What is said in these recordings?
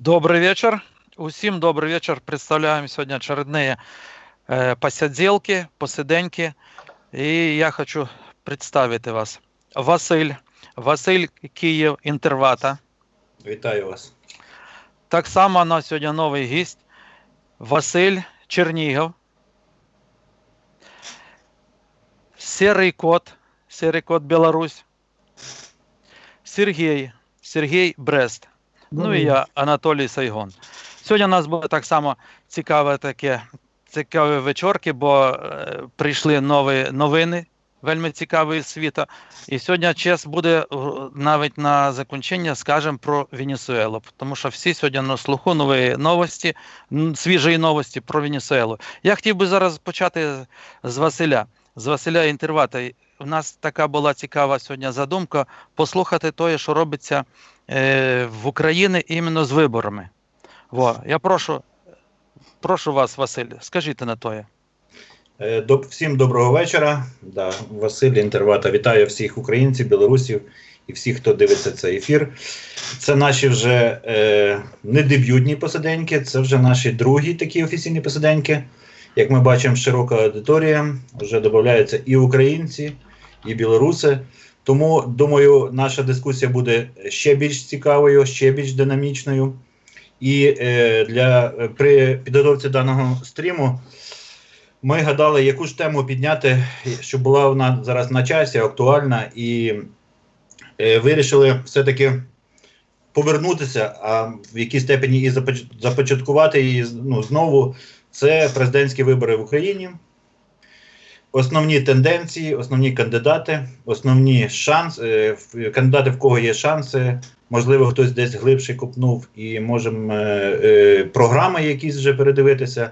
Добрый вечер. Усім добрый вечер. Представляем сегодня очередные э, посиделки, посиденьки. И я хочу представити вас. Василь. Василь Київ Інтервата. Вітаю вас. Так само у нас сьогодні новий гість. Василь Чернігов. Серий кот. Серий кот Білорусь. Сергій. Сергій Брест. Ну і я, Анатолій Сайгон. Сьогодні у нас буде так само цікаве таке, цікаві вечорки, бо е, прийшли нові новини, вельми цікаві з світу. І сьогодні час буде е, навіть на закінчення, скажемо про Венесуелу, тому що всі сьогодні на слуху нові новості, свіжі новості про Венесуелу. Я хотів би зараз почати з Василя, з Василя Інтервата. У нас така була цікава сьогодні задумка послухати те, що робиться е, в Україні іменно з виборами. Во, я прошу, прошу вас, Василь, скажіть на тоє. Е, Всім доброго вечора. Да, Василь Інтервата. Вітаю всіх українців, білорусів і всіх, хто дивиться цей ефір. Це наші вже е, не дебютні посиденьки, це вже наші другі такі офіційні посиденьки. Як ми бачимо, широка аудиторія, вже додаються і українці, і білоруси. Тому, думаю, наша дискусія буде ще більш цікавою, ще більш динамічною. І е, для е, при підготовці даного стріму ми гадали, яку ж тему підняти, щоб була вона зараз на часі, актуальна, і е, вирішили все-таки повернутися, а в якій степені і започаткувати її ну, знову. Це президентські вибори в Україні. Основні тенденції, основні кандидати, основні шанси, е, кандидати, в кого є шанси. Можливо, хтось десь глибше копнув, і можемо е, е, програми якісь вже передивитися.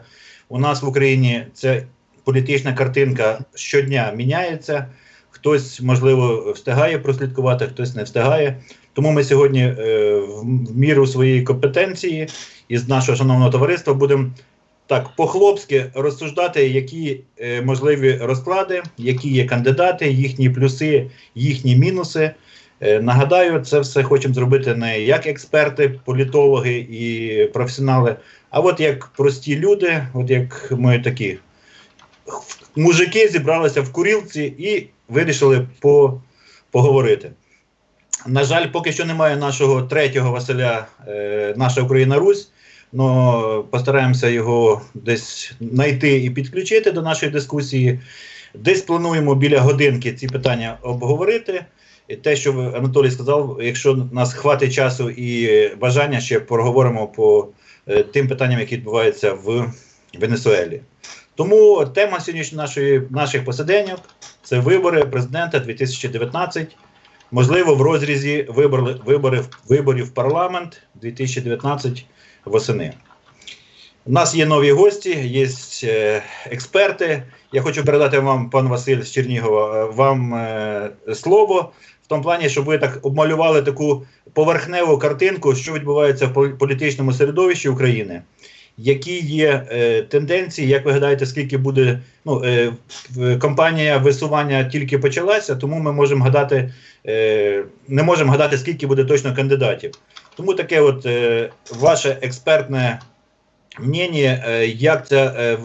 У нас в Україні ця політична картинка щодня міняється. Хтось, можливо, встигає прослідкувати, хтось не встигає. Тому ми сьогодні в, міру своєї компетенції із нашого шановного товариства будемо так по-хлопськи розсуждати, які е, можливі розклади, які є кандидати, їхні плюси, їхні мінуси. Е, нагадаю, це все хочемо зробити не як експерти, політологи і професіонали, а от як прості люди, от як ми такі мужики зібралися в курілці і вирішили по, поговорити. На жаль, поки що немає нашого третього Василя, е, наша Україна Русь. Но постараємося його десь знайти і підключити до нашої дискусії. Десь плануємо біля годинки ці питання обговорити. І те, що Анатолій сказав, якщо нас хватить часу і бажання, ще проговоримо по е, тим питанням, які відбуваються в Венесуелі. Тому тема сьогоднішньої нашої наших посиденьок це вибори президента 2019. Можливо, в розрізі вибори, виборів в парламент 2019 восени. У нас є нові гості, є е, експерти. Я хочу передати вам, пан Василь з Чернігова, е, вам е, слово в тому плані, щоб ви так обмалювали таку поверхневу картинку, що відбувається в політичному середовищі України. Які є е, тенденції, як ви гадаєте, скільки буде ну, е, кампанія висування тільки почалася, тому ми можемо гадати, е, не можемо гадати, скільки буде точно кандидатів. Тому таке от е, ваше експертне мнення, е, як ця е,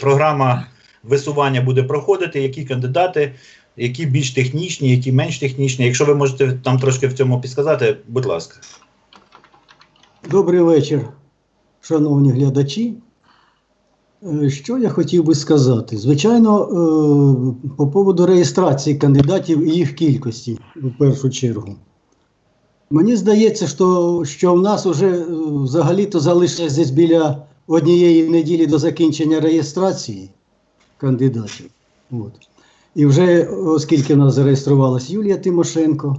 програма висування буде проходити, які кандидати, які більш технічні, які менш технічні. Якщо ви можете там трошки в цьому підсказати, будь ласка. Добрий вечір, шановні глядачі. Е, Що я хотів би сказати? Звичайно, е, по поводу реєстрації кандидатів і їх кількості в першу чергу. Мені здається, що, що в нас вже е, взагалі-то залишилось десь біля однієї неділі до закінчення реєстрації кандидатів. От. І вже, оскільки в нас зареєструвалась Юлія Тимошенко,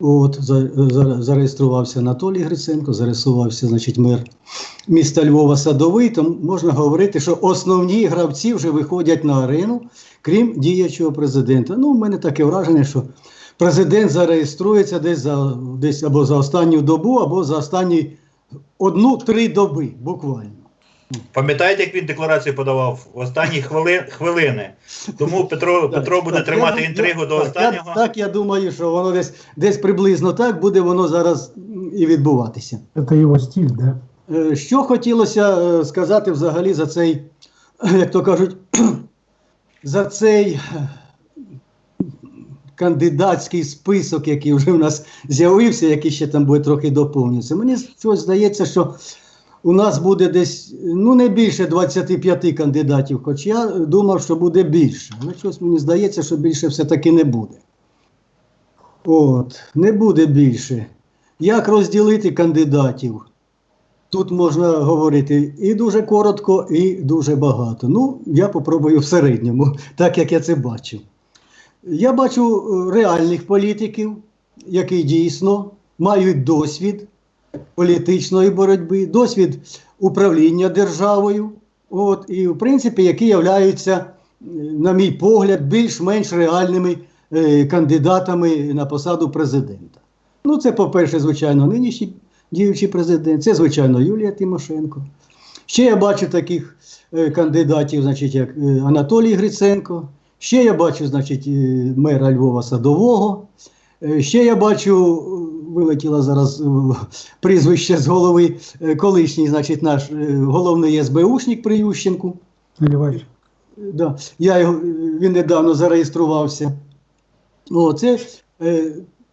От, за, за, зареєструвався Анатолій Гриценко, зареєструвався, значить, мер міста Львова Садовий, то можна говорити, що основні гравці вже виходять на арену, крім діячого президента. Ну, у мене таке враження, що президент зареєструється десь за десь або за останню добу, або за останні одну-три доби, буквально. Пам'ятаєте, як він декларацію подавав в останні хвили, хвилини? Тому Петро, Петро буде так, тримати я- інтригу я- до так, останнього. Я, так, я думаю, що воно десь, десь приблизно так буде воно зараз і відбуватися. Это его стиль, да? Е, Що хотілося е, сказати взагалі за цей, як то кажуть, за цей кандидатський список, який вже в нас з'явився, який ще там буде трохи доповнюватися. Мені щось здається, що у нас буде десь ну не більше 25 кандидатів, хоч я думав, що буде більше. Але щось мені здається, що більше все-таки не буде. От, не буде більше. Як розділити кандидатів? Тут можна говорити і дуже коротко, і дуже багато. Ну, я попробую в середньому, так як я це бачу. Я бачу е, реальних політиків, які дійсно мають досвід політичної боротьби, досвід управління державою, от, і, в принципі, які являються, е, на мій погляд, більш-менш реальними е, кандидатами на посаду президента. Ну, це, по-перше, звичайно, нинішній діючий президент, це, звичайно, Юлія Тимошенко. Ще я бачу таких е, кандидатів, значить, як е, Анатолій Гриценко. Ще я бачу, значить, е, мера Львова Садового. Е, Ще я бачу, е, вилетіло зараз прізвище з голови, колишній, значить, наш головний СБУшник при Ющенку. Наливай. Да. Я його, він недавно зареєструвався. О, це,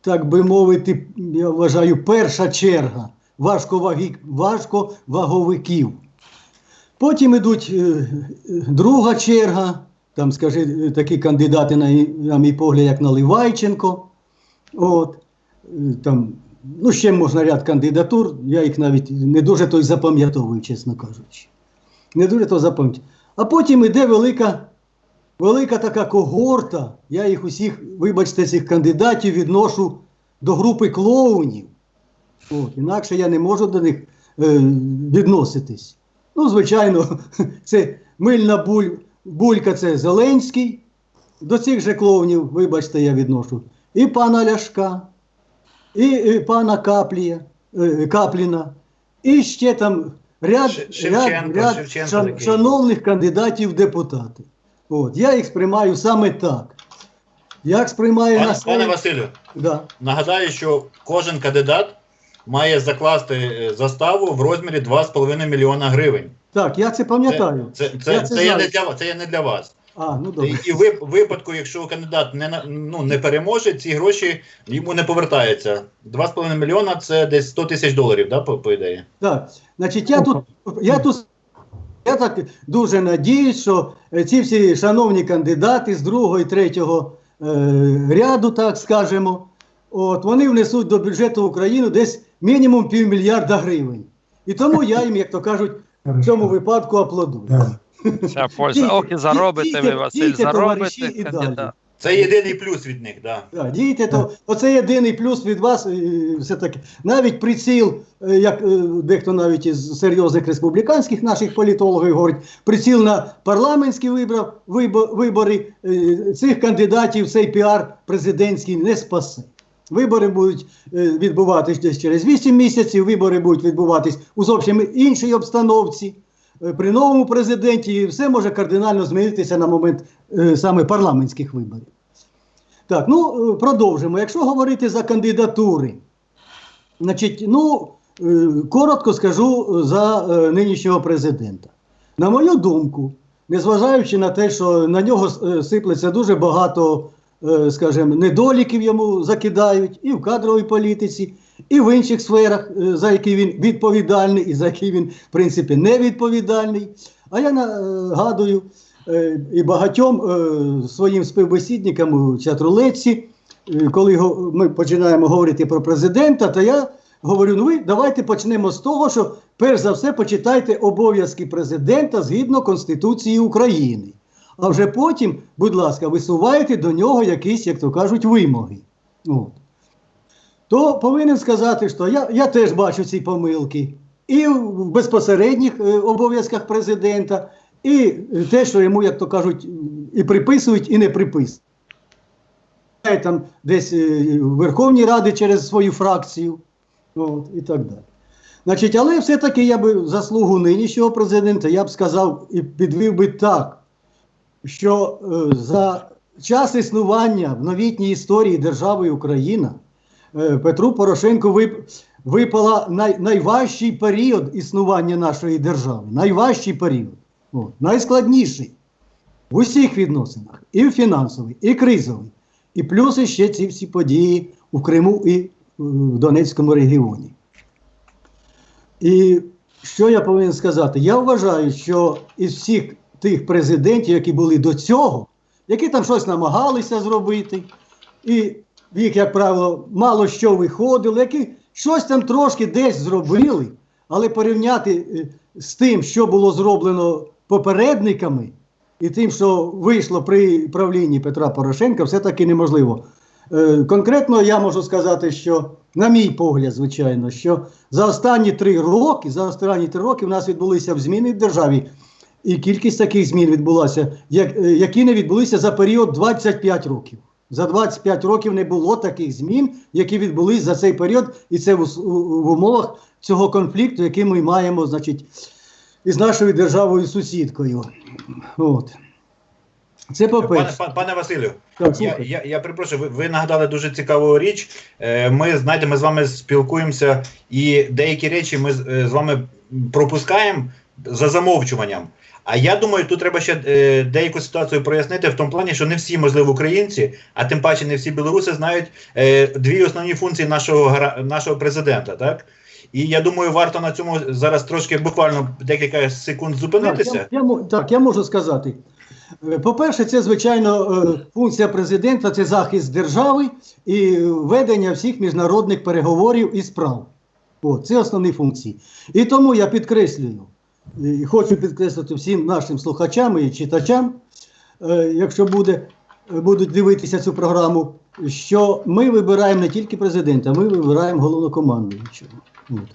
так би мовити, я вважаю, перша черга важковаговиків. Потім йдуть друга черга, там, скажи, такі кандидати, на, на мій погляд, як Наливайченко. От, е, там, ну, ще можна ряд кандидатур, я їх навіть не дуже той запам'ятовую, чесно кажучи. Не дуже то запам'ятовую. А потім іде велика, велика така когорта. Я їх усіх, вибачте, цих кандидатів відношу до групи клоунів. От, інакше я не можу до них е, відноситись. Ну, звичайно, це мильна буль, булька це Зеленський. До цих же клоунів, вибачте, я відношу. І пана Ляшка, і, і пана Каплія, е, Капліна, і ще там ряд, Шевченко, ряд, ряд Шевченко шан- шановних кандидатів в депутати. От, я їх сприймаю саме так. Як сприймаю Пане, на пане Василю, да. нагадаю, що кожен кандидат має закласти е, заставу в розмірі 2,5 мільйона гривень. Так, я це пам'ятаю. Це, це, Я це, це це, є не для, це є не для вас. А, ну добре. і в випадку, якщо кандидат не, ну, не переможе, ці гроші йому не повертаються. 2,5 мільйона це десь 100 тисяч доларів, да, по, по ідеї? Так, значить, я тут, я тут я так дуже надіюсь, що е, ці всі шановні кандидати з другого і третього е, ряду, так скажемо, от, вони внесуть до бюджету України десь мінімум півмільярда гривень. І тому я їм, як то кажуть, в цьому випадку аплодую. Да. Вся польза. Ох, і заробите ви, Василь, заробите кандидат. далі. Це єдиний плюс від них, да. Так, дійте, то оце єдиний плюс від вас. е, Все-таки навіть приціл, е, як е, дехто навіть із серйозних республіканських наших політологів говорить, приціл на парламентські вибор, вибори е, цих кандидатів цей піар президентський не спасе. Вибори будуть е, відбуватись десь через 8 місяців, вибори будуть відбуватись у зовсім іншій обстановці. Е, При новому президенті і все може кардинально змінитися на момент е, саме парламентських виборів. Так, ну продовжимо. Якщо говорити за кандидатури, значить, ну коротко скажу за нинішнього президента. На мою думку, незважаючи на те, що на нього сиплеться дуже багато, скажімо, недоліків йому закидають і в кадровій політиці, і в інших сферах, е, за які він відповідальний, і за які він, в принципі, не відповідальний. А я нагадую е, і багатьом е, своїм співбесідникам у чатрулеці, е, коли ми починаємо говорити про президента, то я говорю: ну ви давайте почнемо з того, що перш за все почитайте обов'язки президента згідно Конституції України. А вже потім, будь ласка, висувайте до нього якісь, як то кажуть, вимоги. От. То повинен сказати, що я, я теж бачу ці помилки і в безпосередніх е, обов'язках президента, і те, що йому, як то кажуть, і приписують, і не приписують. Там десь е, в Верховній Раді через свою фракцію, от, і так далі. Значить, але все-таки я би заслугу нинішнього президента, я б сказав і підвів би так, що е, за час існування в новітній історії держави Україна е, Петру Порошенку випала най, найважчий період існування нашої держави. Найважчий період. Найскладніший в усіх відносинах, і фінансовий, і кризовий. І плюс ще ці всі події у Криму і е, в Донецькому регіоні. І що я повинен сказати? Я вважаю, що із всіх тих президентів, які були до цього, які там щось намагалися зробити, і їх, як правило, мало що виходило, які щось там трошки десь зробили, але порівняти е, з тим, що було зроблено попередниками, і тим, що вийшло при правлінні Петра Порошенка, все-таки неможливо. Е, Конкретно я можу сказати, що, на мій погляд, звичайно, що за останні три роки, за останні три роки в нас відбулися зміни в державі, і кількість таких змін відбулася, як- е, які не відбулися за період 25 років. За 25 років не було таких змін, які відбулись за цей період, і це в, в умовах цього конфлікту, який ми маємо, значить, із нашою державою сусідкою. От. Це по-перше. пане, пане Василю, Так, я, я, я перепрошую, ви, ви нагадали дуже цікаву річ. Е, Ми знаєте, ми з вами спілкуємося, і деякі речі ми з е, з вами пропускаємо за замовчуванням. А я думаю, тут треба ще е, деяку ситуацію прояснити в тому плані, що не всі, можливо, українці, а тим паче не всі білоруси знають е, дві основні функції нашого нашого президента, так? І я думаю, варто на цьому зараз трошки буквально декілька секунд Так, зупинитися. я, я, так, я можу сказати. Е, По-перше, це, звичайно, е, функція президента це захист держави і ведення всіх міжнародних переговорів і справ. От, це основні функції. І тому я підкреслюю, і хочу підкреслити всім нашим слухачам і читачам, е, якщо буде, будуть дивитися цю програму, що ми вибираємо не тільки президента, ми вибираємо головнокомандуючого.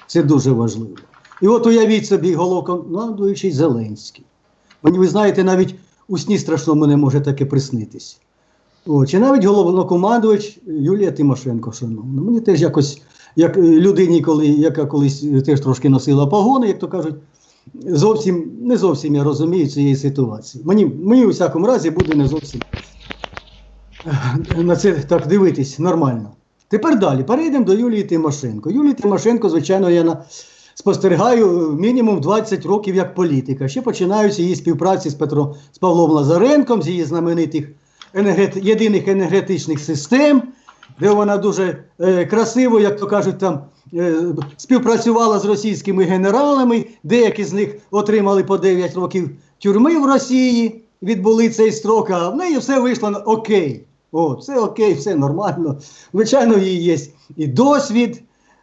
Це дуже важливо. І от уявіть собі головнокомандуючий Зеленський. Мені, ви знаєте, навіть у сні страшному не може таке приснитися. О, чи навіть головнокомандувач Юлія Тимошенко, шановна. Мені теж якось, як е, людині, коли, яка колись е, теж трошки носила погони, як то кажуть, зовсім не зовсім я розумію цієї ситуації. Мені, мені у всякому разі буде не зовсім е, на це так дивитись нормально. Тепер далі перейдемо до Юлії Тимошенко. Юлії Тимошенко, звичайно, я на, спостерігаю мінімум 20 років як політика. Ще починаються її співпраці з Петром з Павлом Лазаренком, з її знаменитих енергет, єдиних енергетичних систем, де вона дуже е, красиво, як то кажуть, там е, співпрацювала з російськими генералами. Деякі з них отримали по 9 років тюрми в Росії, відбули цей строк, а в неї все вийшло на окей. О, все окей, все нормально. Звичайно, її є і досвід,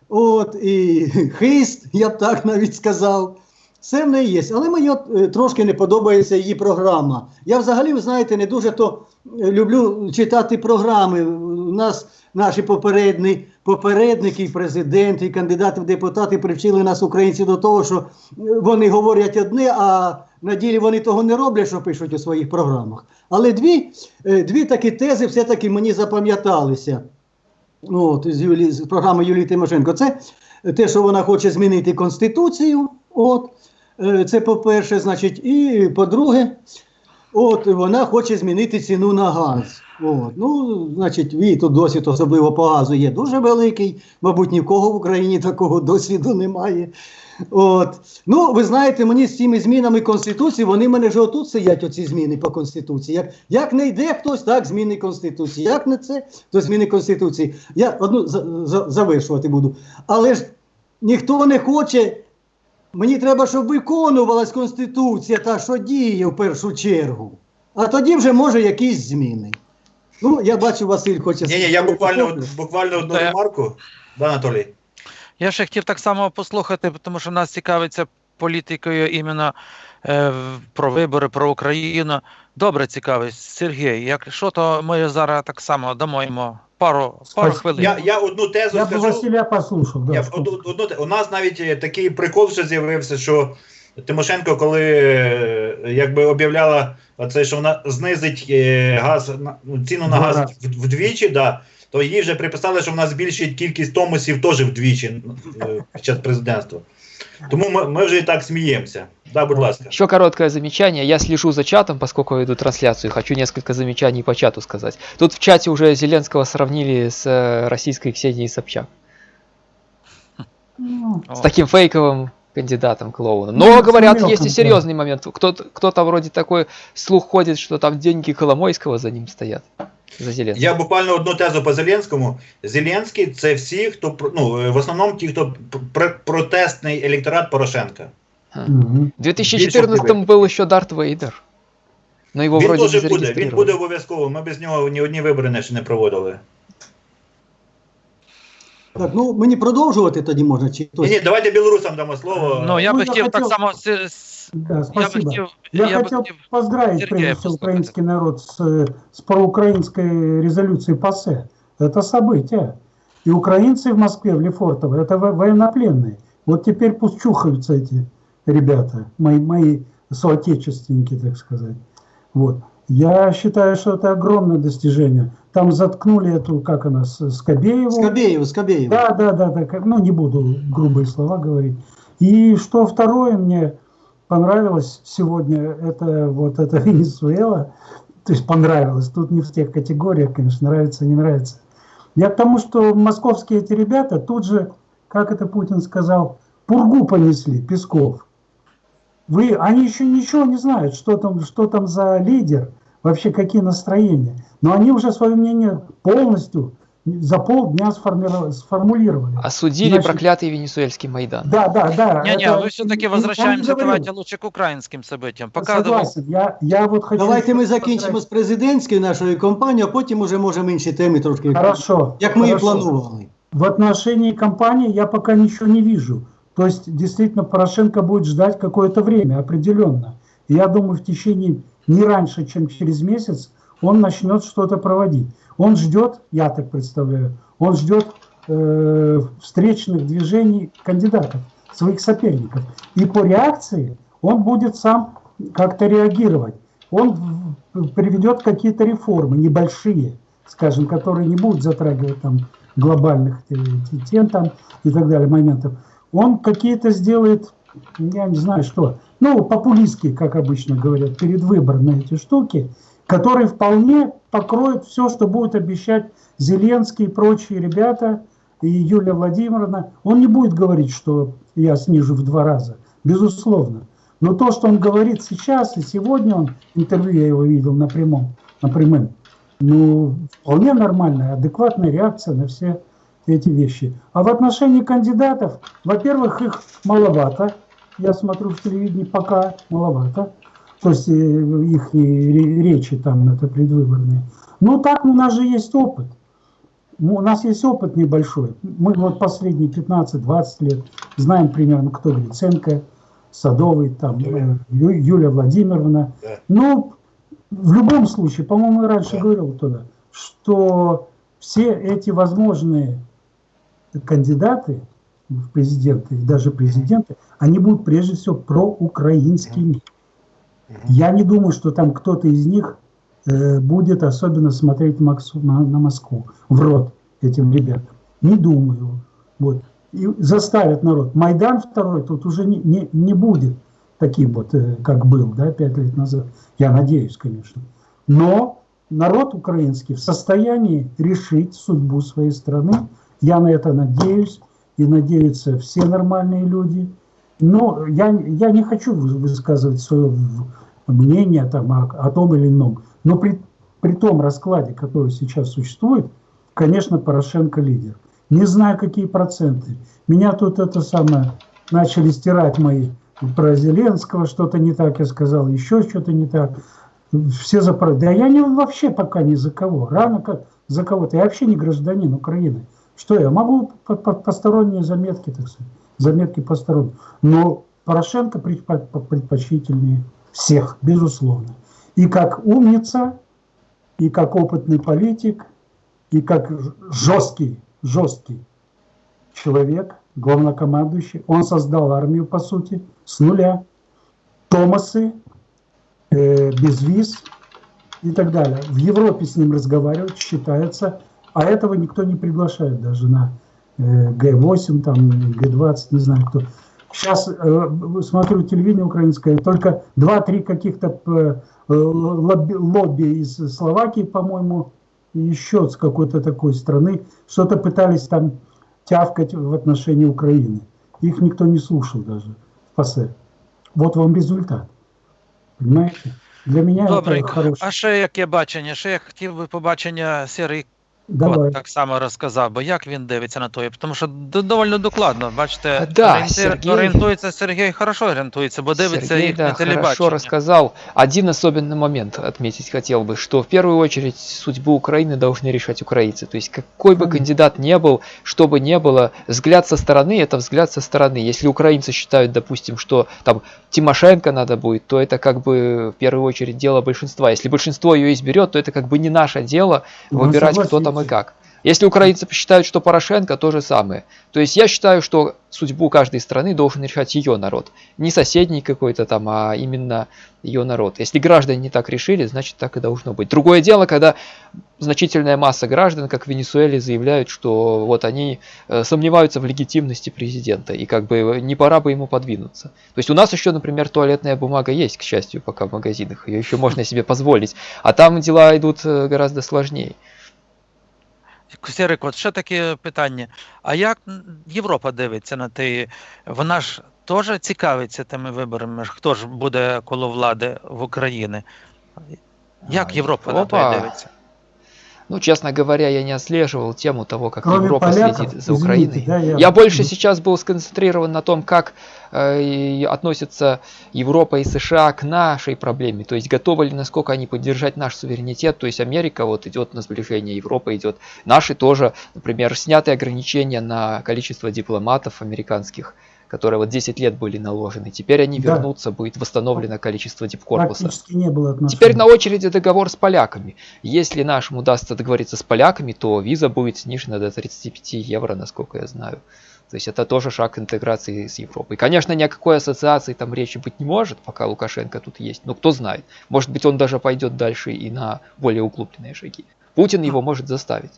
от, і хист, я б так навіть сказав. Все в неї є. Але мені от, е, трошки не подобається її програма. Я взагалі, ви знаєте, не дуже то е, люблю читати програми. У нас наші попередні, попередники, і президенти, і кандидати в депутати привчили нас, українців, до того, що е, вони говорять одне, а на ділі вони того не роблять, що пишуть у своїх програмах. Але дві, е, дві такі тези все-таки мені запам'яталися. От, з, Юлі, з програми Юлії Тимошенко. Це те, що вона хоче змінити Конституцію. От, е, це по-перше, значить, і по-друге, от, вона хоче змінити ціну на газ. От, ну, значить, її тут досвід, особливо по газу, є дуже великий. Мабуть, ні в кого в Україні такого досвіду немає. От. Ну, ви знаєте, мені з цими змінами Конституції, вони мене вже отут сидять, оці зміни по Конституції. Як, як не йде хтось, так зміни Конституції. Як не це, то зміни Конституції. Я одну за, за, завершувати буду. Але ж ніхто не хоче. Мені треба, щоб виконувалась Конституція, та що діє в першу чергу. А тоді вже може якісь зміни. Ну, я бачу, Василь хоче. Ні, ні, я буквально, буквально одну ремарку. Да, Анатолій. Я ще хотів так само послухати, тому що нас цікавиться політикою іменно е, про вибори, про Україну. Добре цікавить, Сергій. Якщо то ми зараз так само дамо йому пару, пару хвилин. Я, я одну тезу Я скажу. Василия послушал, да. Я, что- од, од, од- у нас навіть е, такий прикол ще з'явився, що Тимошенко, коли е, якби об'являла оце, що вона знизить е, газ ну, ціну на газ Два вдвічі, да, то їй вже приписали, що вона збільшить кількість томосів теж вдвічі е, під час президентства. Тому ми, ми вже і так сміємося. Да, будь ласка. Еще короткое замечание. Я слежу за чатом, поскольку веду трансляцию. Хочу несколько замечаний по чату сказать. Тут в чате уже Зеленского сравнили с российской Ксенией Собчак. Ну, С таким фейковым кандидатом клоуном. Но, Ну, говорят, мелком, есть и да. серьезный момент. Кто-то, кто-то вроде такой слух ходит, что там деньги Коломойского за ним стоят. За Зеленского. Я буквально одну тезу по Зеленському. Зеленський це всі, хто про- ну, е, в основному ті, хто пр- протестний електорат Порошенка. мгм. В 2014 был еще Дарт Вейдер. Но его Він вроде не теж буде, він зарегистрировали. буде обов'язково. Ми без нього ні одні вибори не- ще не проводили. Так, ну мені продовжувати тоді можна, чи Ні, хтось? ні, давайте білорусам дамо слово. Ну, я Ну, би я хотів так хотів- само. с- с- Да, Я би спасибо. хотів. Я, Я би хотел хотів. поздравить, Сергея прежде всего, послушать. украинский народ с, э, с проукраинской резолюцией ПАСЕ. Это событие. И украинцы в Москве, в Лефортово, это во- военнопленные. Вот теперь пусть чухаются эти ребята, мои, мои соотечественники, так сказать. Вот. Я считаю, что это огромное достижение. Там заткнули эту, как она, С- Скобееву. Скабєєв, Скабєєв. Да, да, да, да, как- ну не буду грубые слова говорить. И что второе мне понравилось сегодня, это вот эта Венесуэла, то есть понравилось, тут не в тех категориях, конечно, нравится, не нравится. Я к тому, что московские эти ребята тут же, как это Путин сказал, пургу понесли, Песков. Вы, они еще ничего не знают, что там, что там за лидер, вообще какие настроения. Но они уже свое мнение полностью за полдня сформировали, сформулировали. Осудили Значит- проклятый венесуэльский Майдан. Да, да, да. Не-не, это- мы все-таки я не возвращаемся, говорю. давайте лучше к украинским событиям. Пока Согласен. Я, я вот хочу... Давайте ми сказать- закінчимо з президентською нашою компанією, а потім уже можемо інші теми трошки. Хорошо. Як ми і хорошо. планували. В отношении кампании я пока ничего не вижу. То есть, действительно, Порошенко будет ждать какое-то время, определенно. И я думаю, в течение не раньше, чем через месяц, он начнет что-то проводить. Он ждет, я так представляю, он ждет э, встречных движений кандидатов, своих соперников. И по реакции он будет сам как-то реагировать. Он приведет какие-то реформы небольшие, скажем, которые не будут затрагивать там глобальных э, тем там и так далее моментов. Он какие-то сделает, я не знаю что, ну, популистские, как обычно говорят, перед выбором на эти штуки, которые вполне покроют все, что будет обещать Зеленский и прочие ребята, и Юлия Владимировна. Он не будет говорить, что я снижу в два раза, безусловно. Но то, что он говорит сейчас, и сегодня он, интервью я его видел на прямом, на прямом, ну, вполне нормальная, адекватная реакция на все эти вещи. А в отношении кандидатов, во-первых, их маловато. Я смотрю в телевидении пока маловато. То есть э, их ре- речи там это предвыборные. Ну так у нас же есть опыт. Ну, У нас есть опыт небольшой. Мы вот последние 15-20 лет знаем примерно, кто Гриценко, Садовый, там, э, Ю- Юлия Владимировна. Да. Ну, в любом случае, по-моему, я раньше Да. говорил туда, что все эти возможные кандидаты в президенты, и даже президенты, они будут прежде всего проукраинскими. Я не думаю, что там кто-то из них э, будет особенно смотреть Максу- на, на Москву, в рот этим ребятам. Не думаю. Вот. И заставят народ. Майдан второй тут уже не, не, не будет таким вот, э, как был, да, пять лет назад. Я надеюсь, конечно. Но народ украинский в состоянии решить судьбу своей страны. Я на это надеюсь. И надеются все нормальные люди. Но я, я не хочу вы- высказывать свое мнение там, о, о том или ином. Но при, при том раскладе, который сейчас существует, конечно, Порошенко лидер. Не знаю, какие проценты. Меня тут это самое начали стирать мои про Зеленского, что-то не так я сказал, еще что-то не так. Все за Да я не вообще пока ни за кого. Рано как за кого-то. Я вообще не гражданин Украины. Что я могу по- по- посторонние заметки, так сказать, заметки посторонние. Но Порошенко предпо- предпочтительнее всех, безусловно. И как умница, и как опытный политик, и как жесткий, жесткий человек, главнокомандующий. Он создал армию, по сути, с нуля. Томасы, э, без виз и так далее. В Европе с ним разговаривать считается А этого никто не приглашает даже на э, Г8, там, Г20, не знаю кто. Сейчас э, смотрю телевидение украинское, только 2-3 каких-то э, лобби, лобби из Словакии, по-моему, еще с какой-то такой страны, что-то пытались там тявкать в отношении Украины. Их никто не слушал даже в ПАСЕ. Вот вам результат. Понимаете? Для меня Добре, это хороший. а ще яке бачення? Ще я хотів би побачення Сірий Давай. Кот так само розказав, бо як він дивиться на то, тому що д- доволі докладно, бачите, А, да, орієнтир- Сергій- орієнтується Сергій хорошо орієнтується, бо дивиться Сергей, їх да, на хорошо телебаченні. рассказал. Один особенный момент отметить хотел бы, что в первую очередь судьбу Украины должны решать украинцы. То есть какой бы Конечно. кандидат не был, что бы ни было, взгляд со стороны это взгляд со стороны. Если украинцы считают, допустим, что там Тимошенко надо будет, то это как бы в первую очередь дело большинства. Если большинство ее изберет, то это как бы не наше дело Ну, выбирать, кто там и согласитесь. как. Если украинцы посчитают, что Порошенко, то же самое. То есть я считаю, что судьбу каждой страны должен решать ее народ. Не соседний какой-то там, а именно ее народ. Если граждане не так решили, значит так и должно быть. Другое дело, когда значительная масса граждан, как в Венесуэле, заявляют, что вот они э, сомневаются в легитимности президента, и как бы не пора бы ему подвинуться. То есть у нас еще, например, туалетная бумага есть, к счастью, пока в магазинах, ее еще можно себе позволить. А там дела идут э, гораздо сложнее. Сірик, от ще таке питання. А як Європа дивиться на те? Вона ж теж цікавиться тими виборами, хто ж буде коло влади в Україні? Як А, Європа на те дивиться? Ну, честно говоря, я не отслеживал тему того, как Кроме Европа поляков, следит за извините, Украиной. да, я- Я больше сейчас был сконцентрирован на том, как э, относятся Европа и США к нашей проблеме. То есть готовы ли, насколько они поддержать наш суверенитет. То есть Америка вот идет на сближение, Европа идет. Наши тоже, например, сняты ограничения на количество дипломатов американских, которые вот 10 лет были наложены. Теперь они Да. вернутся, будет восстановлено количество дипкорпуса. Не было отношений. Теперь на очереди договор с поляками. Если нашим удастся договориться с поляками, то виза будет снижена до 35 евро, насколько я знаю. То есть это тоже шаг интеграции с Европой. Конечно, ни о какой ассоциации там речи быть не может, пока Лукашенко тут есть. Но кто знает. Может быть, он даже пойдет дальше и на более углубленные шаги. Путин его может заставить.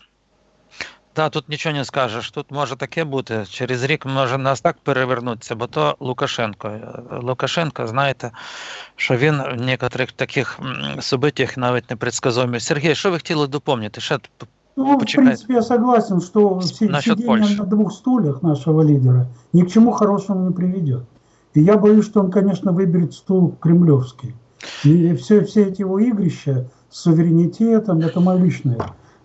Та тут нічого не скажеш. Тут може таке бути. Через рік може нас так перевернутися, бо то Лукашенко. Е, Лукашенко, знаєте, що він в некоторих таких м, событиях навіть непредсказуемий. Сергій, що ви хотіли доповнити? Ще т- Ну, в Почекайте. принципе, я согласен, что С- си- насчет сидение Польши. на двух стульях нашего лидера ни к чему хорошему не приведет. И я боюсь, что он, конечно, выберет стул кремлевский. И все, все эти его игрища с суверенитетом, это мое личное,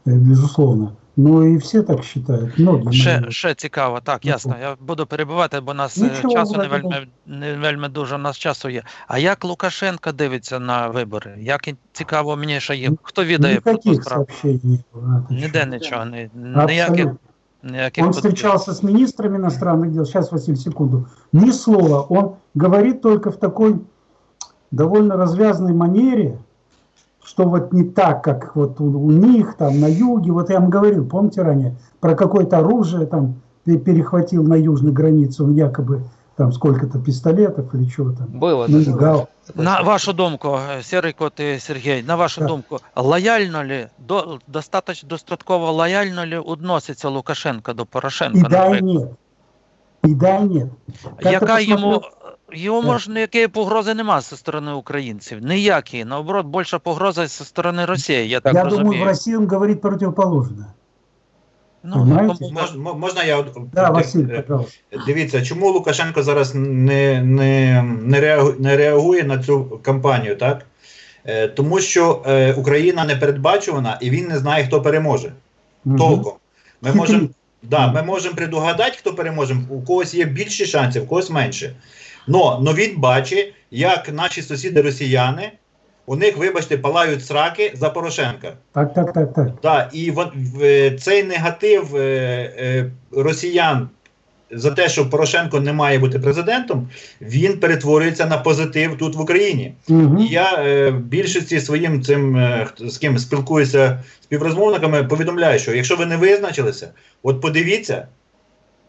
э, безусловно. Но и все так считают, многие. ще, наверное. ще цікаво. Так, Ну, ясно. Я буду перебивати, бо нас е, Нічого, часу не вроде вельми, не вельми дуже у нас часу є. А як Лукашенко дивиться на вибори? Як він- цікаво мені ще є. Хто відає про ту Никаких справу? сообщений не было. А, ты Ніде чё? нічого, ні, ніяких, Абсолютно. ніяких Он подвигів. встречался с министрами иностранных дел. Сейчас, Василий, секунду. Ни слова. Он говорит только в такой довольно развязной манере, что вот не так, как вот у, у них там на юге. Вот я вам говорил, помните ранее, про какое-то оружие там пе- перехватил на южной границе, он якобы там сколько-то пистолетов или чего там. Было Ну, такое. да. На вашу думку, е, Сірий Кот і Сергій, на вашу Так. думку, лояльно ли, до, достаточно, достатково лояльно ли відноситься Лукашенко до Порошенка? И да, и наприклад? нет. И да, и нет. Как Яка я йому, йому Так. може ніякої погрози нема зі сторони українців? Ніякі. Наоборот, більша погроза зі сторони Росії, я так я розумію. думаю, в России он говорит противоположное. ну, Понимаєте? кому- Мож, мо- можна я Да, Василь, е. Дивіться, чому Лукашенко зараз не, не, не, реагує, не реагує на цю кампанію, так? Е, тому що е, Україна не передбачувана і він не знає, хто переможе. Мгм. Толком. Ми можемо да, ми можемо предугадати, хто переможе. У когось є більше шансів, у когось менше. Но, но він бачить, як наші сусіди росіяни, у них, вибачте, палають сраки за Порошенка. Так, так, так, так. Да, і вон- в- цей негатив е, е, росіян за те, що Порошенко не має бути президентом, він перетворюється на позитив тут в Україні. Мгм. І я е, більшості своїм цим е, з ким спілкуюся співрозмовниками, повідомляю, що якщо ви не визначилися, от подивіться,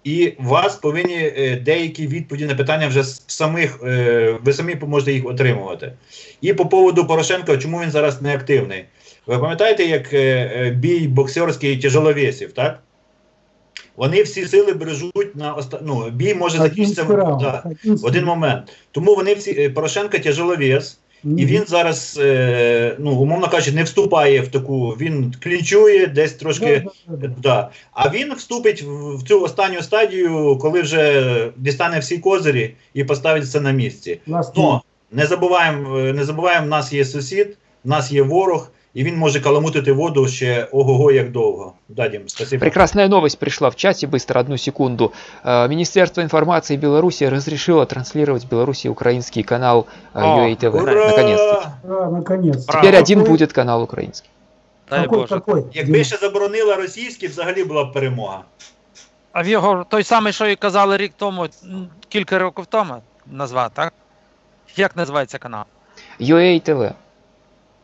і у вас повинні е, деякі відповіді на питання вже самих, е, ви самі поможете їх отримувати. І по поводу Порошенка, чому він зараз не активний? Ви пам'ятаєте, як е, бій боксерський тяжеловесів, так? Вони всі сили бережуть на оста... ну, бій може закінчитися раунд. да, в один момент. Тому вони всі Порошенко тяжеловес, і він зараз, е, ну, умовно кажучи, не вступає в таку, він клінчує десь трошки. Да. А він вступить в в цю останню стадію, коли вже дістане всі козирі і поставить все на місці. Last Ну, не забуваємо, е, не забуваємо, в нас є сусід, в нас є ворог, і він може каламутити воду ще ого-го як довго. Да, Дім, спасибо. Прекрасная новость пришла в чате, быстро, одну секунду. Э, Министерство информации Беларуси разрешило транслировать в Беларуси украинский канал э, О, UA TV. Ура! Наконец-то. Да, наконец. Браво. Теперь один Какой- будет канал украинский. Дай Какой, Боже. какой? Якби ще заборонила російський, взагалі була б перемога. А в його той самий, що і казали рік тому, м, кілька років тому назвав, так? Як називається канал? UA TV.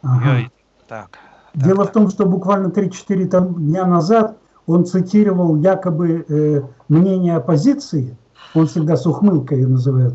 Ага. Йой, Так. Дело в том, что буквально 3-4 там дня назад он цитировал якобы э, мнение оппозиции, он всегда с ухмылкой ее называет,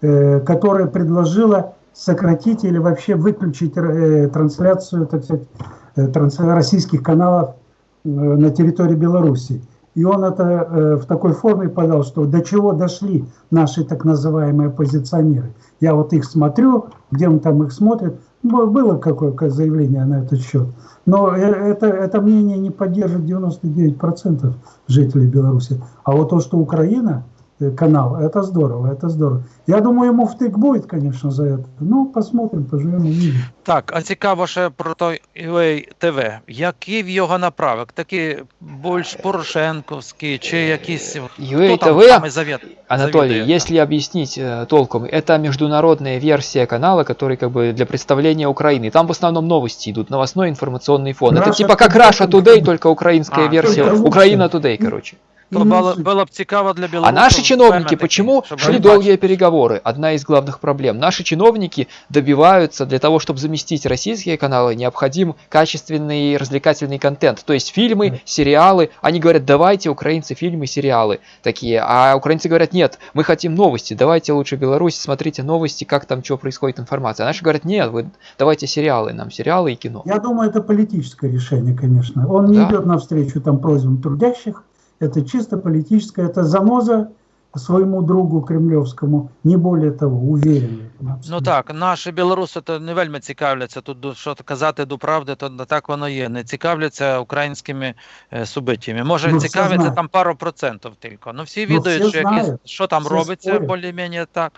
э, которая предложила сократить или вообще выключить э, трансляцию, так сказать, э, транс- российских каналов э, на территории Беларуси. И он это э, в такой форме подал, что до чего дошли наши так называемые оппозиционеры. Я вот их смотрю, где он там их смотрит. Б- Было какое-то заявление на этот счет. Но э, это, это мнение не поддержит 99% жителей Беларуси. А вот то, что Украина, э, канал, это здорово, это здорово. Я думаю, ему втык будет, конечно, за это. Ну, посмотрим, поживем, увидим. Так, а цікаво ще про той UA TV. Який в його направок? Такий більш Порошенковський чи якийсь. UA Хто там TV, самий завет? Анатолий, завідує? если объяснить э, толком, это международная версия канала, который как бы для представления Украины. Там в основном новости идут, новостной информационный фон. это Russia типа как Today, Russia только- Today, только украинская А, версия. только лучше. Украина Today, короче. То И було, лучше. було б цікаво для А білорусів. наши чиновники певно, почему такі, щоб шли вони долгие переговоры? Одна из главных проблем. Наши чиновники добиваются для того, чтобы заместить российские каналы, необходим качественный развлекательный контент. То есть фильмы, Да. сериалы. Они говорят, давайте, украинцы, фильмы, сериалы такие. А украинцы говорят, нет, мы хотим новости. Давайте лучше Беларусь, смотрите новости, как там что происходит информация. А наши говорят, нет, вы давайте сериалы нам, сериалы и кино. Я думаю, это политическое решение, конечно. Он не Да. идет навстречу там просьбам трудящих. Это чисто политическое, это заноза своему другу кремлевскому, не более того, уверен. в этом Ну абсолютно. так, наші білоруси то не вельми цікавляться тут, до- що казати до правди, то не так воно є. Не цікавляться українськими е, субитіями. Може, Ну, всі цікавляться знають. там пару процентів тільки. Ну всі Ну, відають, всі що, якісь, знають. що там Всі робиться, спорять. більш-менш так.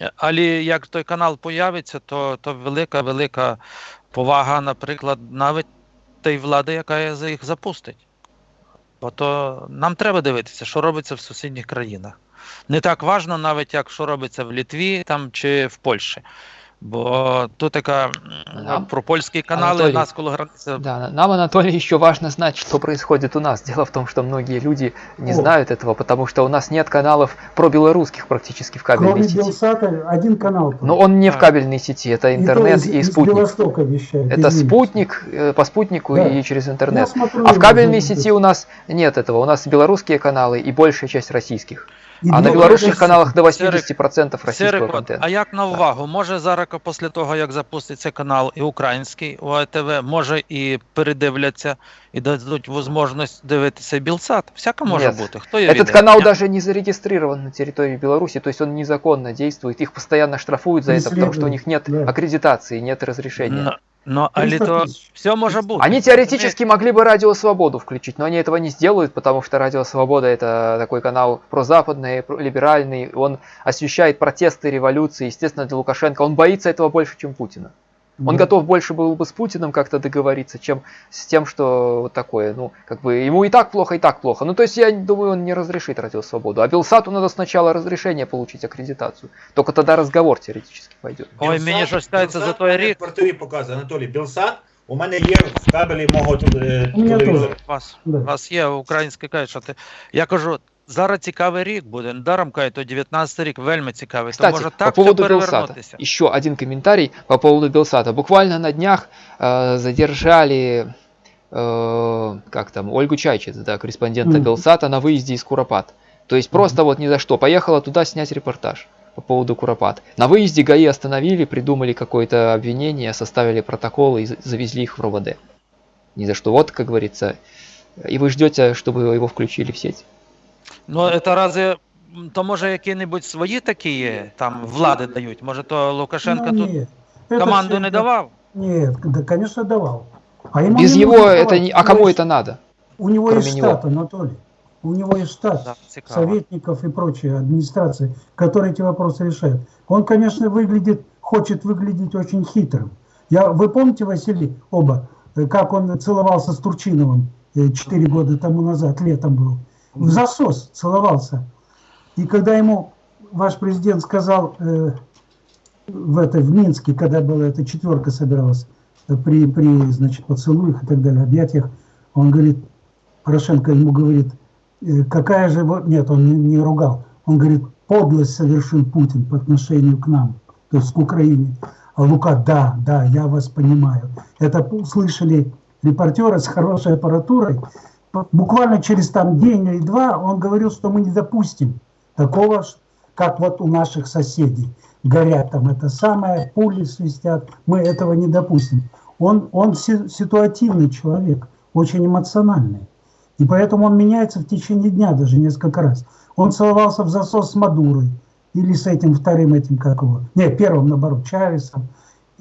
Е, Але як той канал появиться, то, то велика, велика повага, наприклад, навіть тієї влади, яка за їх запустить. Бо то нам треба дивитися, що робиться в сусідніх країнах. Не так важно, навіть як що робиться в Літві там, чи в Польщі. Бо тут така м, Нам? про польські канали Анатолій, у нас коло границі. Да, нам, Анатолий, еще важно знать, что происходит у нас. Дело в том, что многие люди не О. знают этого, потому что у нас нет каналов про белорусских практически в кабельной Кроме сети. Белсата, один канал. Но он не в А. кабельной сети, это И то интернет из- и из спутник. Белостока вещает. Это извините. спутник э, по спутнику Да. и через Я интернет. смотрю А в его, кабельной да, сети у нас нет этого. У нас белорусские каналы и большая часть российских. А на для белорусских каналах до Серик, 80% российского Серик, от, контента. а як на увагу? Може зараз після того, як запуститься канал і український УАТВ, може і передивляться і дадуть можливість дивитися Білсат? Всяке може Нет. бути. Хто є Этот канал даже не зарегистрирован на территории Беларуси, то есть он незаконно действует. Их постоянно штрафуют за это, потому что у них нет аккредитации, нет разрешения. Але 300 то все може бути. Они теоретически могли бы Радио Свободу включить, но они этого не сделают, потому что Радио Свобода это такой канал прозападный, про- либеральный, он освещает протесты, революции, естественно, для Лукашенко. Он боится этого больше, чем Путина. Он Да. готов больше был бы с Путиным как-то договориться, чем с тем, что вот такое, ну, как бы ему и так плохо, и так плохо. Ну, то есть я думаю, он не разрешит Радио Свободу. А Белсату надо сначала разрешение получить, аккредитацию. Только тогда разговор теоретически пойдет. Ой, Білсат- мені щось стається за Білсат той мене рік. В квартирі показує Анатолій Білсат. У мене є в кабелі мого е, У мене телевізора. У вас, Да. у вас є українське каже, що ти. Я кажу, зараз цікавий рік буде. Даром каже, то 19 рік вельми цікавий. Кстати, то може по так поводу все Белсата. перевернутися. Еще один комментарий по поводу Белсата. Буквально на днях э, задержали, э, как там, Ольгу Чайчиц, да, корреспондента Мгм. Белсата на выезде из Куропат. То есть просто вот ни за что. Поехала туда снять репортаж по поводу Куропат. На выезде ГАИ остановили, придумали какое-то обвинение, составили протоколы и за- завезли их в РОВД. ни за что. Вот, как говорится, и вы ждете, чтобы его включили в сеть. Ну, це рази, м, то може які-небудь свої такі є, там влади дають. Може, то Лукашенко Ну, тут нет. Это команду всё- не давав? Нет, да, конечно, давал. А ему Без не него нужно это давать. не... А У кому него это надо? У него кроме есть него? штат, Анатолий. У него есть штат Да, цікаво. советников и прочей администрации, которые эти вопросы решают. Он, конечно, выглядит, хочет выглядеть очень хитрым. Я, вы помните, Василий, оба, э, как он целовался с Турчиновым э, четыре года тому назад, летом был? В засос целовался. И когда ему ваш президент сказал э, в, этой, в Минске, когда была эта четверка собиралась, э, при, при значит, поцелуях и так далее, объятиях, он говорит, Порошенко ему говорит, «Э, какая же... во-» Нет, он не, не ругал. Он говорит, подлость совершил Путин по отношению к нам, то есть к Украине. А Лука, да, да, я вас понимаю. Это услышали репортеры с хорошей аппаратурой. Буквально через там день или два он говорил, что мы не допустим такого, как вот у наших соседей. Горят там это самое, пули свистят. Мы этого не допустим. Он, он си- ситуативный человек, очень эмоциональный. И поэтому он меняется в течение дня даже несколько раз. Он целовался в засос с Мадурой. Или с этим вторым этим, как его? Нет, первым, наоборот, Чавесом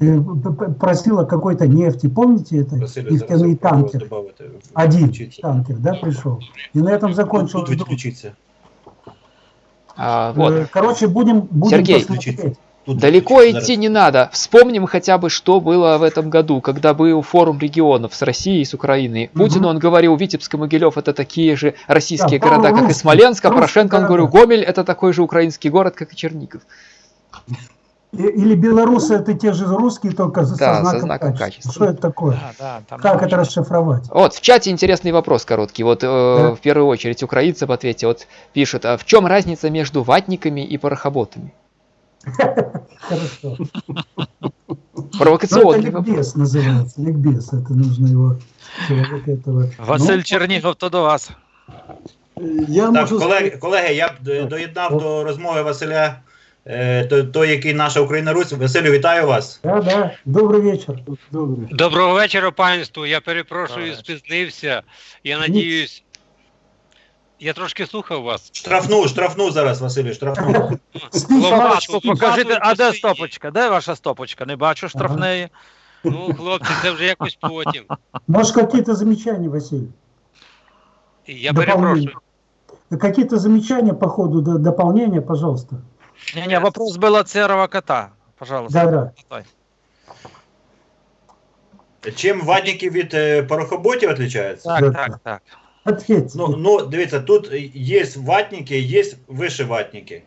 Э, п- п- Просил о какой-то нефти. Помните это? Василю, Нефтяный зараз танкер. добавити. Один Відключіться. танкер, да, пришел. И на этом Тут, закончилось. тут відключіться. А, вот. Э, Короче, будем, будем Сергей. посмотреть. Тут Далеко відключіться. идти не надо. Вспомним хотя бы, что было в этом году, когда был форум регионов с Россией и с Украиной. Мгм. Путин, он говорил, Витебск и Могилев это такие же российские Да, города, как и русские, Смоленск, а русские Порошенко, он говорил, города. Гомель это такой же украинский город, как и Чернигов. Или белорусы это те же русские, только за- Да, со со знаком, знаком качества. качества. Что это такое? Да, да, Как не это расшифровать? Вот, в чате интересный вопрос короткий. Вот э, Да. в первую очередь украинцам ответьте. Вот пишут, а в чем разница между ватниками и порохоботами? Хорошо. Ну, Провокационный это вопрос. ликбез называется. Ликбез. Это нужно его... этого. Василь Ну, Чернігов, то до вас. Я Так, можу колеги, колеги, я б доєднав до розмови Василя, е, то- той, який наша Україна Русь. Василю, вітаю вас. Да, да. Добрый вечер. сказати- добре. Доброго вечора, панству. Я перепрошую, Доброго спізнився. Я надіюсь. Я трошки слухав вас. Штрафну, штрафну зараз, Василю, штрафну. Спичку. Покажіть, а де стопочка? Де ваша стопочка? Не бачу штрафної. Ну, хлопці, це вже якось потім. Может, какие-то замечания, Василий? Я перепрошую. Какие-то замечания по ходу дополнения, пожалуйста. Ні, вопрос был от серого кота. Пожалуйста. Да, да. Чим ватники від е, порохоботів відрізняються? Так, так, так. Ответьте. Ну, ну, дивіться, тут є ватники, є вишиватники.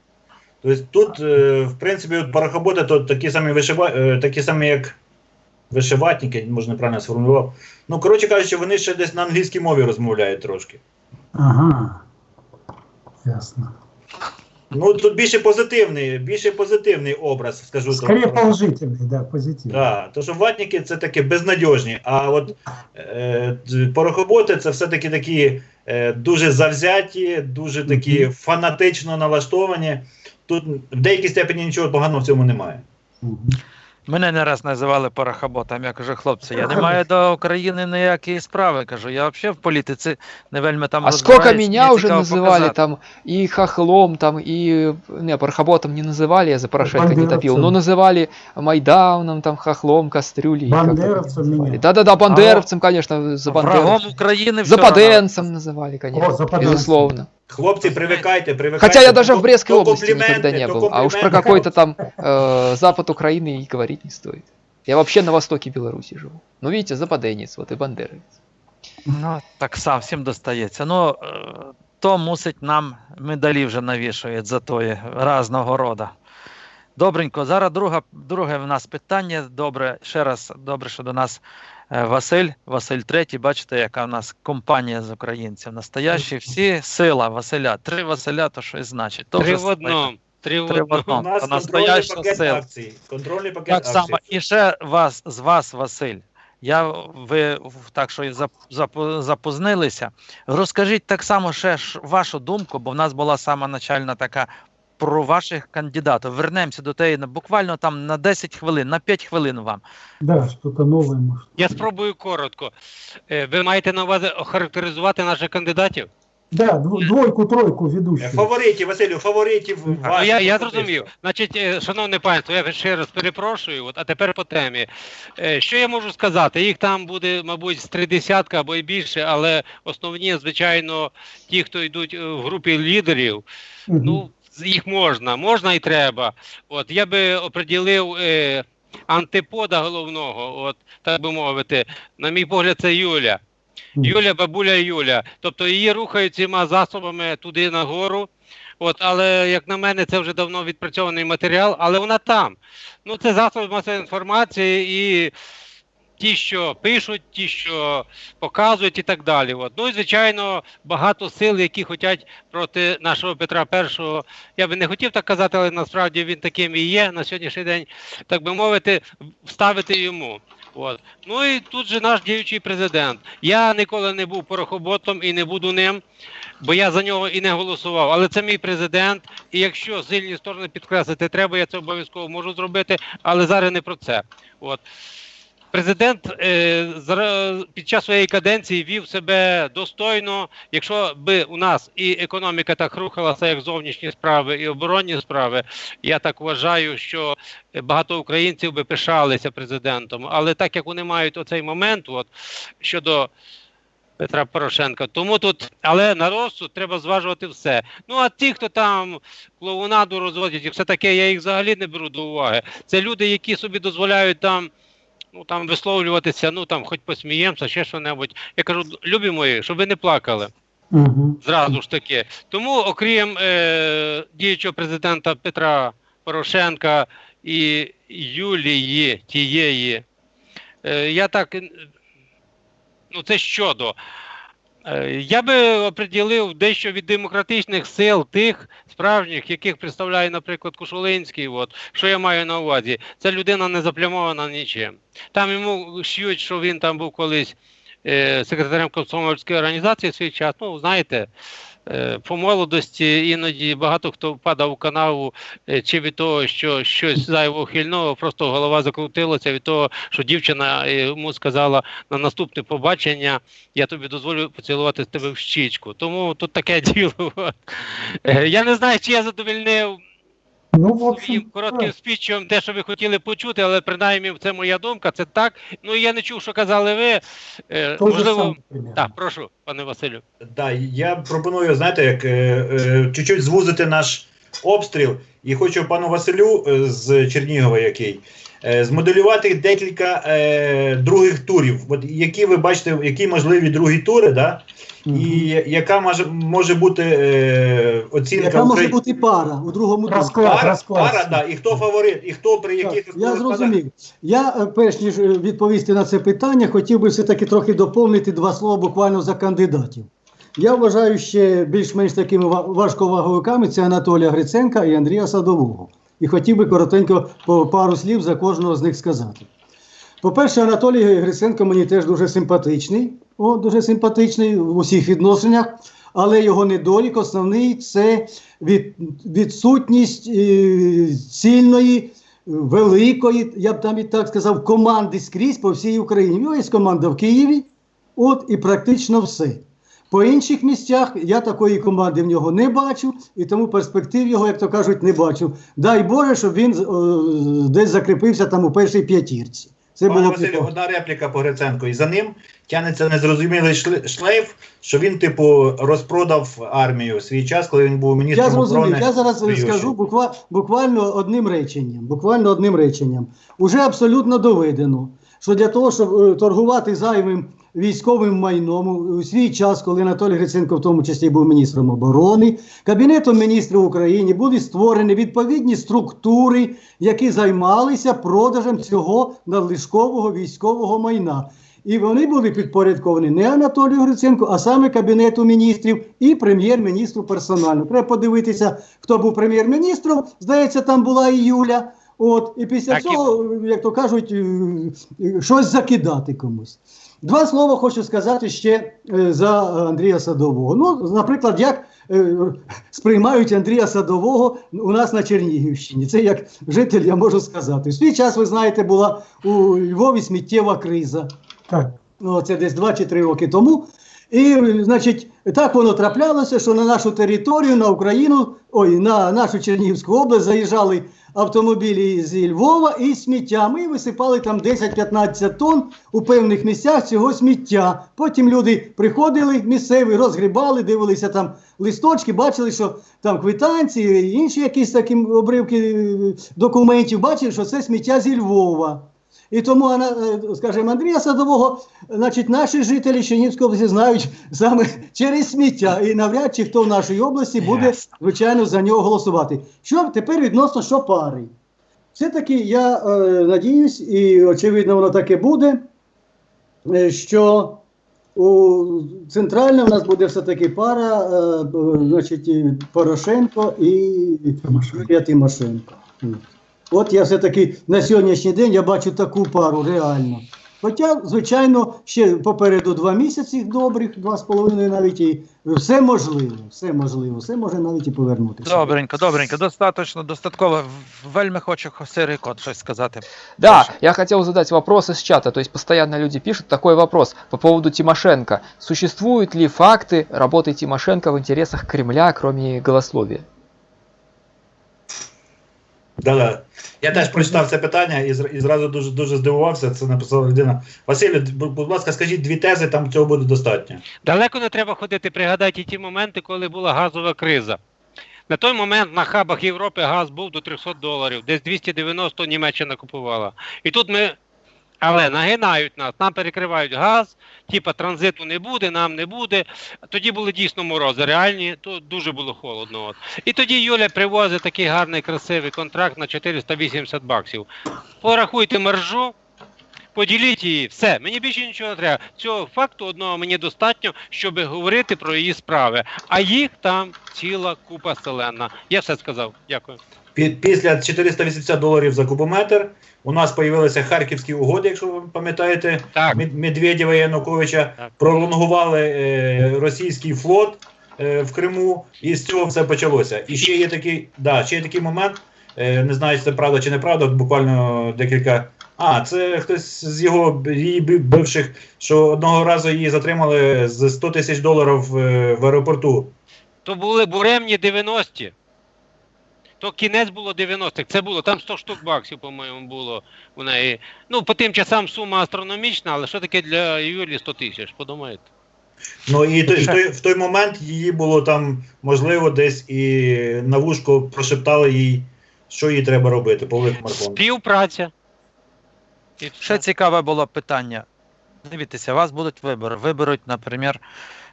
Тобто тут, е, в принципі, от порохоботи то такі самі вишива... е, такі самі, як вишиватники, може неправильно сформулював. Ну, коротше кажучи, вони ще десь на англійській мові розмовляють трошки. Ага. Ясно. Ну, тут більше позитивний, більше позитивний образ, скажу. Скоріше положительний, да, позитивний. Так, то що ватники це такі безнадіжні, а от е, порохоботи це все-таки такі е, дуже завзяті, дуже такі Мгм. фанатично налаштовані. Тут в деякій степені нічого поганого в цьому немає. Мгм. Мене не раз називали порохоботом. Я кажу, хлопці, я не маю до України ніякої справи. Кажу, я взагалі в політиці не вельми там А сколько розбираюсь, меня мені уже цікаво называли показати. там и хохлом, там и не, порохоботом не называли, я за Порошенко не топил, но Бандеровцем. называли Майдауном, там хохлом, кастрюлей. как-то так Бандеровцем называли. меня. Да-да-да, бандеровцем, конечно, за Врагом бандеровцем. України все Западенцем называли, конечно, западенцем. безусловно. Хлопці, привикайте, привикайте. Хотя я даже То- в Брестской то области никогда компліменти, не то был, а уж про компліменти. какой-то там э, запад Украины и говорить не стоит. Я вообще на востоке Беларуси живу. Ну, видите, западенец, вот и бандеровец. Ну, так сам всім достається. Ну, е, то мусить нам медалі вже навішують за тої разного роду. Добренько, зараз друга, друге в нас питання. Добре, ще раз добре, що до нас е, Василь, Василь Третій. Бачите, яка в нас компанія з українців. Настоящі всі сила Василя. Три Василя, то щось значить. То Три в одному. Три в Три одному. одному. У нас контрольний пакет сила. акцій. Контрольний пакет Так акцій. само, і ще вас з вас, Василь. Я ви так що і зап, запознилися. Розкажіть так само ще вашу думку, бо в нас була сама начальна така про ваших кандидатів. Вернемося до теї на буквально там на 10 хвилин, на 5 хвилин вам. Да, что-то новое, может. Я спробую коротко. Е, Ви маєте на увазі охарактеризувати наших кандидатів? Да, двойку, тройку ведущих. Фаворитів, Василю, фаворитів. Ну, я, я зрозумів. Значить, е, шановне панство, я ще раз перепрошую. От, а тепер по темі. Е, Що я можу сказати? Їх там буде, мабуть, з три десятка або й більше, але основні, звичайно, ті, хто йдуть в групі лідерів, Мгм. ну, їх можна, можна і треба. От я би оприділив е, антипода головного, от так би мовити. На мій погляд, це Юля. Юля, бабуля Юля. Тобто її рухають цими засобами туди нагору. От, але як на мене, це вже давно відпрацьований матеріал, але вона там. Ну, це засоби масової інформації і ті, що пишуть, ті, що показують, і так далі. От. Ну і звичайно, багато сил, які хочуть проти нашого Петра І. Я би не хотів так казати, але насправді він таким і є на сьогоднішній день, так би мовити, вставити йому. От. Ну і тут же наш діючий президент. Я ніколи не був порохоботом і не буду ним, бо я за нього і не голосував. Але це мій президент. І якщо сильні сторони підкреслити треба, я це обов'язково можу зробити, але зараз не про це. От. Президент е, під час своєї каденції вів себе достойно. Якщо би у нас і економіка так рухалася, як зовнішні справи, і оборонні справи, я так вважаю, що багато українців би пишалися президентом. Але так як вони мають оцей момент, от щодо Петра Порошенка, тому тут, але на розсуд треба зважувати все. Ну а ті, хто там клоунаду розводять, і все таке, я їх взагалі не беру до уваги. Це люди, які собі дозволяють там. Ну там висловлюватися, ну там хоч посміємося, ще що-небудь. Я кажу, любі мої, щоб ви не плакали Угу. зразу ж таки. Тому, окрім е, діючого президента Петра Порошенка і Юлії тієї, е, я так. Ну, це щодо. Е, Я би оприділив дещо від демократичних сил тих справжніх, яких представляє, наприклад, Кушулинський. От що я маю на увазі, ця людина не заплямована нічим. Там йому ш'ють, що він там був колись е, секретарем комсомольської організації в свій час. Ну, знаєте, по молодості іноді багато хто впадав у канаву е, чи від того, що щось зайво хильного, просто голова закрутилася від того, що дівчина е, йому сказала на наступне побачення, я тобі дозволю поцілувати тебе в щічку. Тому тут таке діло. Е, Я не знаю, чи я задовільнив Ну, в своїм общем, коротким спічем те, що ви хотіли почути, але принаймні це моя думка, це так. Ну і я не чув, що казали ви. Е, то можливо, так, прошу, пане Василю. Да, я пропоную, знаєте, як е, е, чуть-чуть звузити наш обстріл, і хочу пану Василю е, з Чернігова, який змоделювати декілька е, других турів. От які ви бачите, які можливі другі тури, да? І яка може, може бути е, оцінка Яка може Украї- бути пара у другому турі? Розклад, пара, розклад. пара, да, і хто фаворит, і хто при Так, яких я зрозумів. Я, е, перш ніж е, відповісти на це питання, хотів би все-таки трохи доповнити два слова буквально за кандидатів. Я вважаю ще більш-менш такими важковаговиками це Анатолія Гриценка і Андрія Садового. І хотів би коротенько пару слів за кожного з них сказати. По-перше, Анатолій Гриценко мені теж дуже симпатичний, о, дуже симпатичний в усіх відношеннях, але його недолік основний це від, відсутність е, цільної, великої, я б там і так сказав, команди скрізь по всій Україні. В нього є команда в Києві, от і практично все. По інших місцях я такої команди в нього не бачу, і тому перспектив його, як то кажуть, не бачу. Дай Боже, щоб він е, десь закріпився там у першій п'ятірці. Це Пане було Василю, одна репліка по Гриценку. І за ним тягнеться незрозумілий шле- шлейф, що він, типу, розпродав армію в свій час, коли він був міністром Я зрозумів. оборони. Я зараз Союзу. скажу буква, буквально одним реченням. Буквально одним реченням. Уже абсолютно доведено, що для того, щоб е, торгувати зайвим військовим майном у свій час, коли Анатолій Гриценко в тому числі був міністром оборони, Кабінетом міністрів України були створені відповідні структури, які займалися продажем цього надлишкового військового майна. І вони були підпорядковані не Анатолію Гриценку, а саме Кабінету міністрів і прем'єр-міністру персонально. Треба подивитися, хто був прем'єр-міністром. Здається, там була і Юля. От, і після Так цього, як то кажуть, е, е, щось закидати комусь. Два слова хочу сказати ще е, за Андрія Садового. Ну, наприклад, як е, сприймають Андрія Садового у нас на Чернігівщині. Це як житель я можу сказати. В свій час, ви знаєте, була у Львові сміттєва криза. Так. Ну, це десь 2 чи 3 роки тому. І, значить, так воно траплялося, що на нашу територію, на Україну, ой, на нашу Чернігівську область заїжджали автомобілі зі Львова і сміття. Ми висипали там 10-15 тонн у певних місцях цього сміття. Потім люди приходили місцеві, розгрібали, дивилися там листочки, бачили, що там квитанції, інші якісь такі обривки е, документів, бачили, що це сміття зі Львова. І тому, е, скажімо, Андрія Садового, значить, наші жителі Чернігівської області знають саме через сміття. І навряд чи хто в нашій області буде, звичайно, за нього голосувати. Що тепер відносно Шопари? Все-таки я е, надіюсь, і очевидно, воно таке буде, е, що у центральна в нас буде все-таки пара, е, значить, Порошенко і Тимошенко. Тимошенко. От я все-таки на сьогоднішній день я бачу таку пару реально. Хоча, звичайно, ще попереду два місяці добрих, два з половиною навіть і все можливо, все можливо, все може навіть і повернутися. Добренько, добренько, достаточно, достатково. Вельми хочу Сирий Кот щось сказати. Да, Хорошо. я хотел задать вопрос из чата. То есть постоянно люди пишут такой вопрос по поводу Тимошенко. Существуют ли факты работы Тимошенко в интересах Кремля, кроме голословия? Да-да. Я теж прочитав це питання і, і зразу дуже дуже здивувався. Це написала людина. Василю, будь ласка, скажіть дві тези, там цього буде достатньо. Далеко не треба ходити, пригадайте ті моменти, коли була газова криза. На той момент на хабах Європи газ був до 300 доларів, десь 290 Німеччина купувала. І тут ми, але нагинають нас, нам перекривають газ, типа транзиту не буде, нам не буде. Тоді були дійсно морози, реальні, то дуже було холодно. От. І тоді Юля привозить такий гарний, красивий контракт на 480 баксів. Порахуйте маржу, поділіть її, все, мені більше нічого не треба. Цього факту одного мені достатньо, щоб говорити про її справи. А їх там ціла купа селена. Я все сказав. Дякую. Пі- Після 480 доларів за кубометр у нас з'явилися харківські угоди, якщо ви пам'ятаєте, Так. Медведєва і Януковича Так. пролонгували е, російський флот е, в Криму, і з цього все почалося. І ще є такий, да, ще є такий момент, е, не знаю, чи це правда чи неправда, буквально декілька. А, це хтось з його її бивших, що одного разу її затримали з 100 тисяч доларів е, в аеропорту. То були буремні 90-ті. То кінець було 90-х. Це було там 100 штук баксів, по-моєму, було у неї. Ну, по тим часам сума астрономічна, але що таке для Юлі 100 тисяч? Подумайте. Ну і в, той, в той момент її було там, можливо, десь і на вушко прошептали їй, що їй треба робити по великому марафону. Співпраця. І Ще цікаве було питання. Дивіться, у вас будуть вибори. Виберуть, наприклад,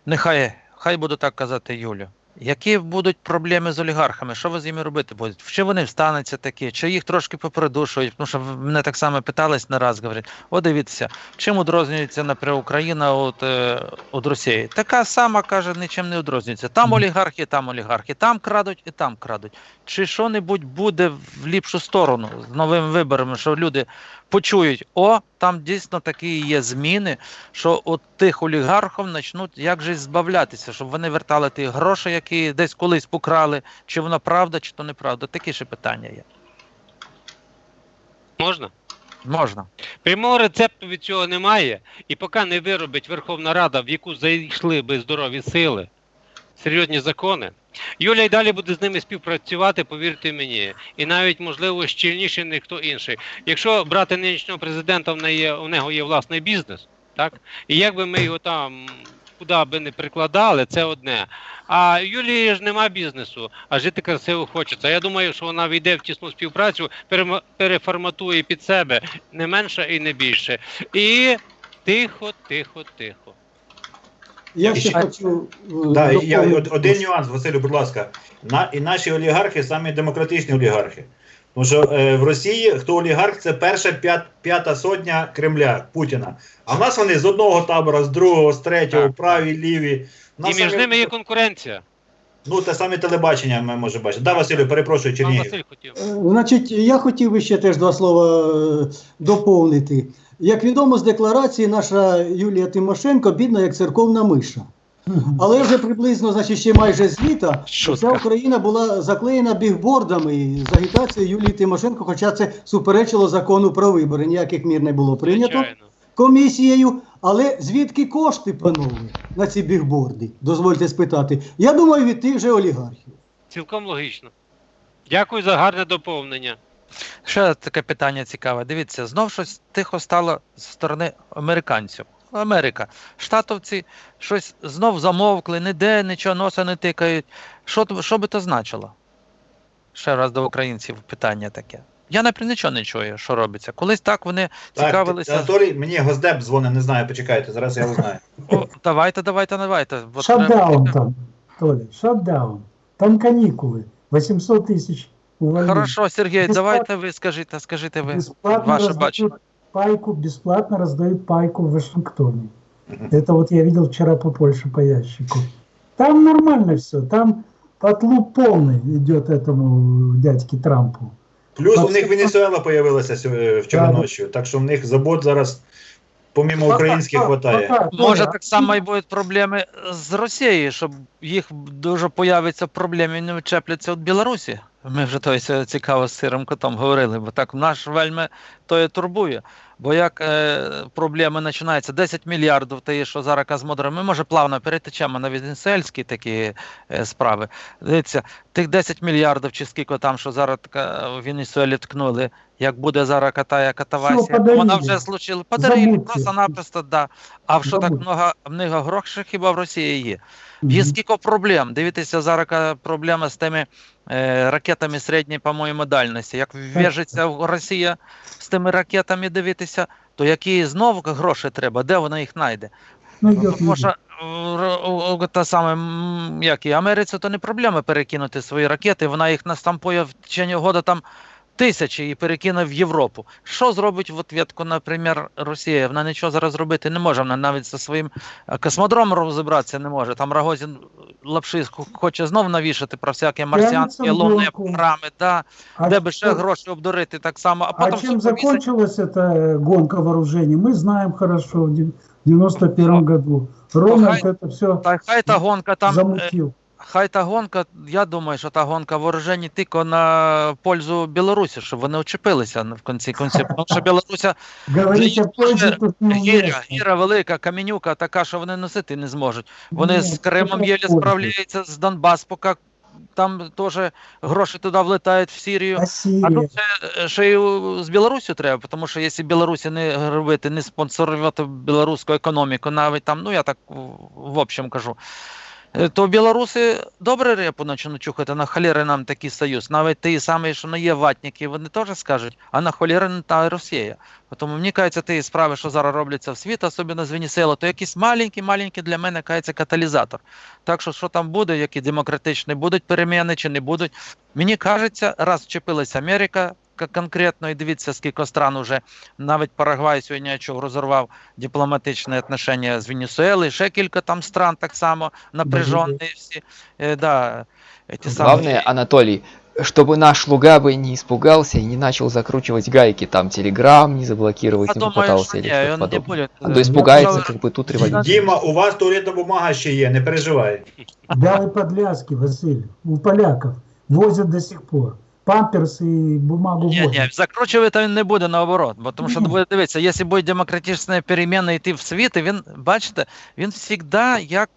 нехай, хай буду так казати Юлю. Які будуть проблеми з олігархами? Що ви з ними робити будете? Чи вони встануться такі, чи їх трошки попридушують? Тому що мене так само питались не раз, говорять, о, дивіться, чим відрознюється, наприклад, Україна від, е, від Росії? Така сама, каже, нічим не відрознюється. Там олігархи, там олігархи, там крадуть і там крадуть. Чи що-небудь буде в ліпшу сторону з новими виборами, що люди почують, о, там дійсно такі є зміни, що от тих олігархів почнуть як же збавлятися, щоб вони вертали ті гроші, які десь колись покрали, чи воно правда, чи то неправда. Такі ще питання є. Можна? Можна. Прямого рецепту від цього немає, і поки не виробить Верховна Рада, в яку зайшли би здорові сили, серйозні закони, Юля й далі буде з ними співпрацювати, повірте мені, і навіть, можливо, щільніше ніж хто інший. Якщо брати нинішнього президента, в, неї, у нього є власний бізнес, так? І як би ми його там куди би не прикладали, це одне. А Юлії ж нема бізнесу, а жити красиво хочеться. Я думаю, що вона війде в тісну співпрацю, переформатує під себе не менше і не більше. І тихо, тихо, тихо. Я ще ще- хочу. е, Да, і я, доповнити. од- один нюанс, Василю, будь ласка. На, і наші олігархи самі демократичні олігархи. Тому що е, в Росії хто олігарх, це перша п'ят, п'ята сотня Кремля Путіна. А в нас вони з одного табора, з другого, з третього, Так, праві, ліві. У І між самі- ними є конкуренція. Ну, те саме телебачення ми можемо бачити. Да, Василю, перепрошую, Пан Чернігів. Василь хотів. Е, Значить, я хотів би ще теж два слова е, доповнити. Як відомо з декларації, наша Юлія Тимошенко бідна як церковна миша. Але вже приблизно, значить, ще майже з літа Шутка. вся Україна була заклеєна бігбордами з агітацією Юлії Тимошенко, хоча це суперечило закону про вибори. Ніяких мір не було прийнято комісією. Але звідки кошти, панове, на ці бігборди? Дозвольте спитати. Я думаю, від тих же олігархів. Цілком логічно. Дякую за гарне доповнення. Ще таке питання цікаве. Дивіться, знов щось тихо стало з сторони американців. Америка. Штатовці щось знов замовкли, ніде нічого носа не тикають. Що, що би то значило? Ще раз до українців питання таке. Я, наприклад, нічого не чую, що робиться. Колись так вони Так, цікавилися. Анатолій, мені Госдеп дзвонить, не знаю, почекайте, зараз я узнаю. О, давайте, давайте, давайте. Шатдаун треба- там, Толя, шатдаун. Там каникулы. 800 тысяч увольнений. Хорошо, Сергій, Бесплатно- давайте ви скажіть, скажіть ви Бесплатно ваше раздают бачення. пайку, бесплатно раздают пайку в Вашингтоне. Это вот я видел вчера по Польше по ящику. Там нормально все, там отлуп полный идет этому дядьке Трампу. Плюс у Так, них це- Венесуела появилася сьо- вчора Так. ночі, так що в них забот зараз, помімо Ну, українських, Так, хватає. так, Може, Толя, так само і будуть проблеми з Росією, щоб їх дуже появиться проблеми і не чепляться від Білорусі. Ми вже то ось цікаво з сирим котом говорили, бо так наш вельми то і турбує. Бо як е, проблеми починаються 10 мільярдів, те, що зараз Казмодра, ми може плавно перетечемо на венесуельські такі е, справи. Дивіться, тих 10 мільярдів чи скільки там, що зараз така в Венесуелі ткнули, як буде зараз катая катавасія, вона вже случила. Подарили просто-напросто, да. А що так много, много грошей хіба в Росії є? Є скільки проблем. Дивіться, зараз проблема з тими е, ракетами середньої, по-моєму, дальності. Як в'яжеться Росія з тими ракетами дивитися, то які знову гроші треба, де вона їх знайде? Ну, Тому що е, та саме, як і Америці, то не проблема перекинути свої ракети, вона їх настампує в течение года там тисячі і перекине в Європу. Що зробить в ответку, наприклад, Росія? Вона нічого зараз зробити не може. Вона навіть зі своїм е, космодромом розібратися не може. Там Рогозін лапши хо- хоче знов навішати про всякі марсіанські лунні гонку. програми, да, А де би ще что- гроші обдурити так само, а А потім чем все повісить. закончилась эта гонка вооружений, мы знаем хорошо в дев- 91 году. Рональд хай- это все Та хай та гонка там. е, замутил. Хай та гонка, я думаю, що та гонка вооружені тільки на пользу Білорусі, щоб вони очепилися в кінці кінців. Тому що Білоруся гіря, гіра велика, каменюка така, що вони носити не зможуть. Вони з Кримом єлі справляються, з Донбас, поки там теж гроші туди влетають в Сирію. А тут ще, ще й з Білорусі треба, тому що якщо Білорусі не робити, не спонсорувати білоруську економіку, навіть там, ну я так в- общем кажу, то білоруси добре репу почнуть чухати, на холєри нам такий союз. Навіть ті самі, що не є ватники, вони теж скажуть, а на холєри не та Росія. Тому мені кажеться, ті справи, що зараз робляться в світ, особливо з Венесуела, то якийсь маленький, маленький для мене кажеться каталізатор. Так що, що там буде, які демократичні будуть переміни чи не будуть, Мені кажеться, раз вчепилась Америка конкретно, і дивіться, скільки стран уже навіть Парагвай сьогодні я чув, розірвав дипломатичні отношення з Венесуелою, ще кілька там стран так само напряжені всі. Е, да, ті самі- Главное, Анатолий, чтобы наш Луга бы не испугался и не начал закручивать гайки, там Телеграм не заблокировать, Я не думаю, попытался що или ні, что-то він не подобное. буде. А то испугается, Я как бы тут революция. Діма, у вас туалетна бумага ще є, не переживай. Белые подляски, Василий, у поляков возят до сих пор. Памперсы и бумагу Ні, ні, возят. закручувати він не буде наоборот, бо тому що Ні. буде дивитися, якщо будуть демократичні переміни йти в світ, і він, бачите, він завжди як,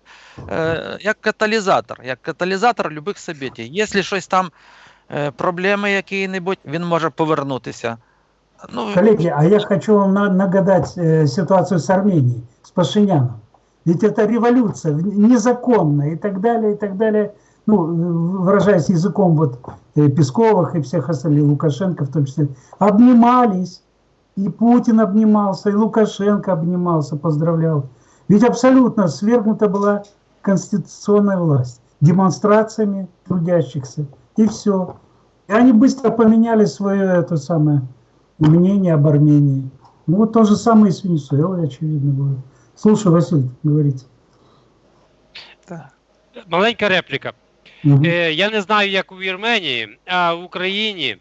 е, як каталізатор, як каталізатор любих событий. Якщо щось там, е, проблеми які-небудь, він може повернутися. Ну, Коллеги, а я хочу вам на- нагадать э, ситуацию с Арменией, с Пашиняном. Ведь это революция в- незаконная и так далее, и так далее. Ну, выражаясь языком вот э, Песковых и всех остальных, Лукашенко в том числе, обнимались. И Путин обнимался, и Лукашенко обнимался, поздравлял. Ведь абсолютно свергнута была конституционная власть демонстрациями трудящихся. И все. И они быстро поменяли свое это самое мнение об Армении. Ну вот то же самое и с Венесуэлой, очевидно, будет. Слушай, Василий, говорите. так. Маленька репліка. Е, я не знаю, як у Вірменії, а в Україні,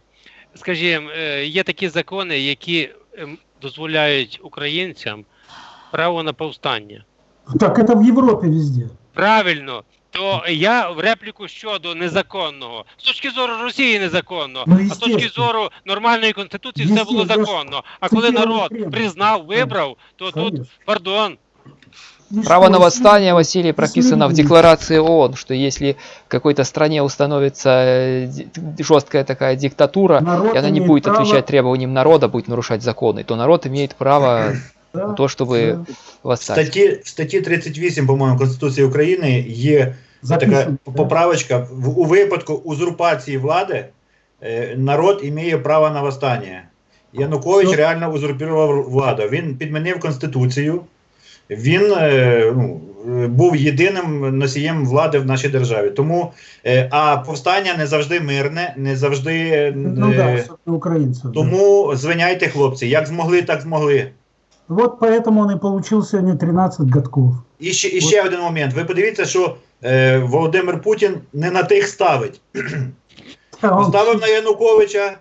скажімо, е, є такі закони, які ем, дозволяють українцям право на повстання. Так это в Европе везде. правильно, то я в репліку щодо незаконного. З точки зору Росії незаконно, Ну, а з точки зору нормальної конституції все було законно. А коли народ признав, вибрав, то тут, пардон, Право что, на если- восстание, Василий, прописано в если- декларации ООН, что если в какой-то стране установится э, ди- жесткая такая диктатура, Народ и она не имеет будет право- отвечать требованиям народа, будет нарушать законы, то народ имеет право Да, на то, чтобы да. В восстать. статті, в статті 38, по-моєму, Конституції України є така Записано, да. поправочка. В, у випадку узурпації влади е, народ має право на восстання. Янукович Що? реально узурпував владу. Він підмінив Конституцію. Він е, ну, е, був єдиним носієм влади в нашій державі. Тому, е, а повстання не завжди мирне, не завжди. Ну да, да. тому звиняйте, хлопці, як змогли, так змогли. Вот поэтому он и получил сегодня 13 годков. І ще, і ще один момент. Ви подивіться, що е, Володимир Путін не на тих ставить. Да, он- Поставив на Януковича,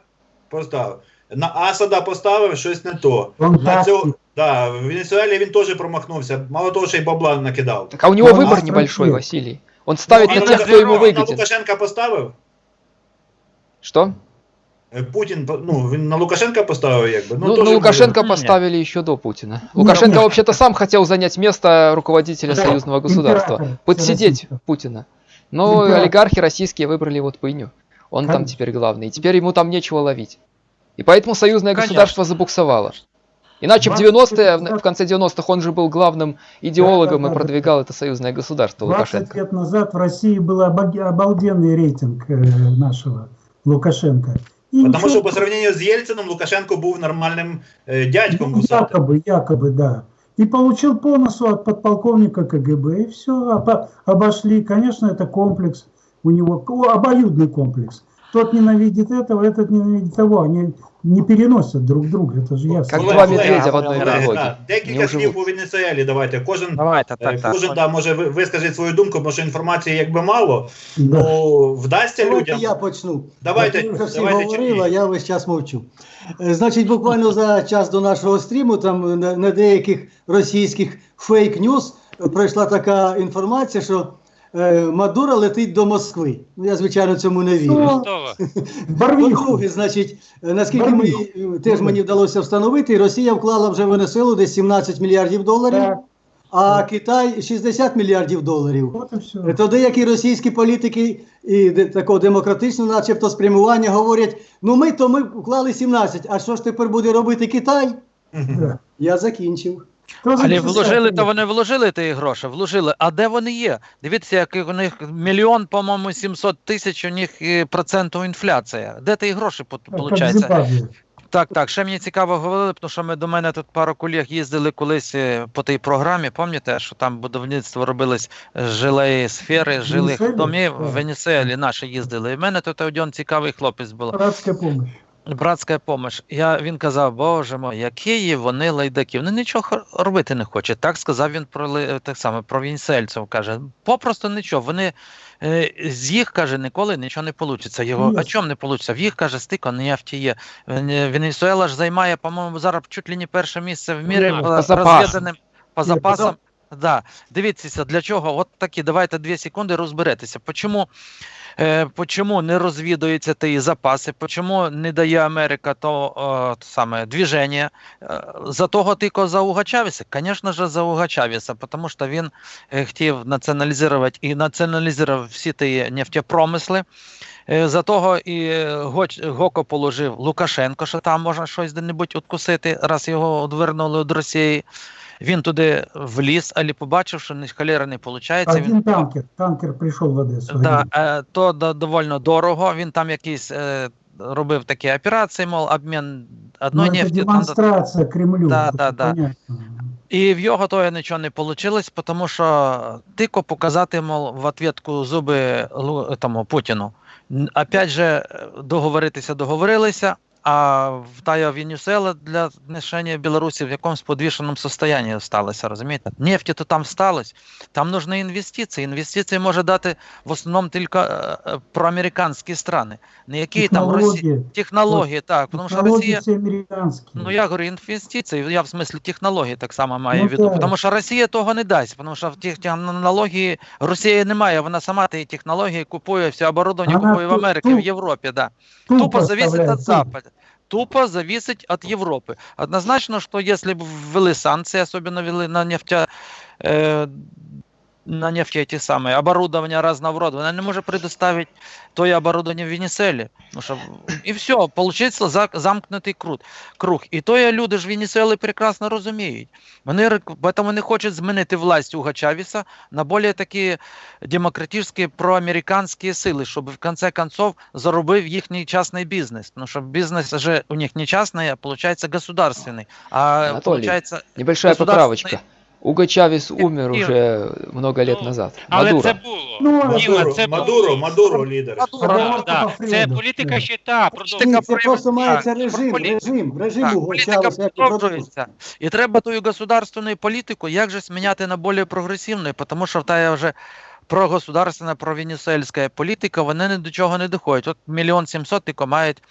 поставив. На Асада поставив щось не то. Он На так- цього, да, в Венесуелі він теж промахнувся. Мало того, що й бабла накидав. Так, а у него Ну, выбор а небольшой, нет. Василий. Он ставит А на на тех, кто ему На выгоден. Лукашенка поставив. Что? Е, Путін ну, він на Лукашенка поставив, якби. Ну, теж на Лукашенко Не. поставили еще до Путина. Лукашенко нет. вообще-то сам хотел занять место руководителя Да, союзного государства, император подсидеть российского. Путина. Но Император. олигархи российские выбрали вот Пыню. Он там Конечно. теперь главный. И теперь ему там нечего ловить. И поэтому союзное Конечно. государство забуксовало. Иначе в 20 90-е, в- в конце 90-х он же был главным идеологом да, и да, продвигал это союзное государство 20 Лукашенко. лет назад в России был обалденный рейтинг э, нашего Лукашенко. И Тому ничего- що по сравненню з Єльцином Лукашенко був нормальним е, дядьком. Ну, якобы, якобы, да. И получил по носу от подполковника КГБ, и все, обошли. Конечно, это комплекс у него, обоюдный комплекс. Тот ненавидит этого, этот ненавидит того. Они не переносят друг друга, это же ясно. Как Колеги, два колеги, медведя в одной колеги, дороге. да, Декілька Не слів уживуть. по Венесуелі. Давайте. Кожен Давайте, Е, так, так. Кожен да, може ви- вискажіть свою думку, тому що інформації якби мало. Да. Ну вдасться Давайте людям. я почну. Давайте, Ви вже всі давайте, говорили, Черній. а я весь час мовчу. Е, Значить, буквально за час до нашого стріму, там на, на деяких російських фейк-ньюс е, пройшла така інформація, що е, Мадуро летить до Москви. Ну, я, звичайно, цьому не вірю. По-друге, значить, наскільки ми, е, теж мені вдалося встановити, Росія вклала вже в Венесуелу десь 17 мільярдів доларів, а Китай 60 мільярдів доларів. вот и все. То деякі російські політики і такого демократичного, начебто, спрямування говорять: ну ми то ми вклали 17, а що ж тепер буде робити Китай? Я закінчив. Але вложили, то вони вложили ті гроші, вложили. А де вони є? Дивіться, як у них мільйон, по-моєму, 700 тисяч у них е, проценту інфляція. Де ті гроші виходить? Так, так. Ще мені цікаво говорили, тому що ми до мене тут пару колег їздили колись е, по тій програмі. Пам'ятаєте, що там будівництво робилось е, жилої сфери, жилих домів в Венесуелі наші їздили. І в мене тут один цікавий хлопець був. Братская помощь. Братська помощь. Я, він казав, боже мой, які вони лайдаки. Вони нічого робити не хочуть. Так сказав він про так само, про вінсельців. Каже, попросту нічого. Вони е, з їх каже, ніколи нічого не вийде. Його, а чому не вийде? В їх каже, стико нефті є. Венесуела ж займає, по-моєму, зараз чуть ли не перше місце в мірі Ну, по, по запасам. Да. Дивіться, для чого? От такі, давайте дві секунди розберетеся. Почому, е, почому не розвідуються ті запаси, почому не дає Америка то, то саме движення? Е, За того тільки за Уга Чавеса? Звісно ж, за Уга Чавеса, тому що він е, хотів націоналізувати і націоналізував всі ті нефтепромисли. Е, За того і Гоко положив Лукашенко, що там можна щось де-небудь откусити, раз його відвернули від Росії. Він туди вліз, але побачив, що ні холера не виходить. Один танкер. Танкер пришел в Одессу. Да, е, то до- довольно дорого. Він там якісь е, робив такі операції, мов обмін одної это нефті. там до- демонстрация Кремлю. Да, да, да. І в його то нічого не вийшло, тому що тільки показати, мол, в ответку зуби тому Путіну. Опять же, договоритися договорилися, а в тая Венесуела для знищення Білорусі в якомусь подвішеному состоянні осталася, розумієте? Нефті то там сталося, там нужні інвестиції. Інвестиції може дати в основному тільки е, проамериканські страни, не які там. Технологии. Технології, так, тому що Росія. Ну, я говорю, інвестиції, я в смислі технології так само маю Ну, в виду. Тому що Росія того не дасть, тому що в тих технології Росії немає, вона сама ті технології купує, все оборудовання купує в Америці, в Європі, да. Тупо Тупо зависит оставляет. Запада Тупо зависит от Европы. Однозначно, что если бы ввели санкции, особенно ввели на нефтя, э, на нефть эти самые, оборудование разного рода, она не может предоставить то и оборудование в Венесуэле. Потому что, и все, получается за- замкнутий круг. круг. І то є люди ж Венесуели прекрасно розуміють. Вони рек- поэтому не хочуть змінити власть Уга Чавіса на більш такі демократичні проамериканські сили, щоб в конце концов заробив їхній частний бізнес. Тому що бізнес же у них не частний, а виходить государственний. А Анатолій, получается, Небольшая государственный- поправочка. Уго Чавес умер уже много лет Ну, назад. Але Мадуро. це було. Ну, Діма, Мадуро, це Мадуро, було. Мадуро лідер. Да, Це політика щита. продовжує. Політика Ні, це просто мається Так, режим, полі- режим, режим Так, Уго політика Чавеса, і продовжується. І треба ту государственну політику як же зміняти на більш прогресивну, тому що та вже прогосударственна, провенесуельська політика, вони ні до чого не доходять. От мільйон сімсот тільки мають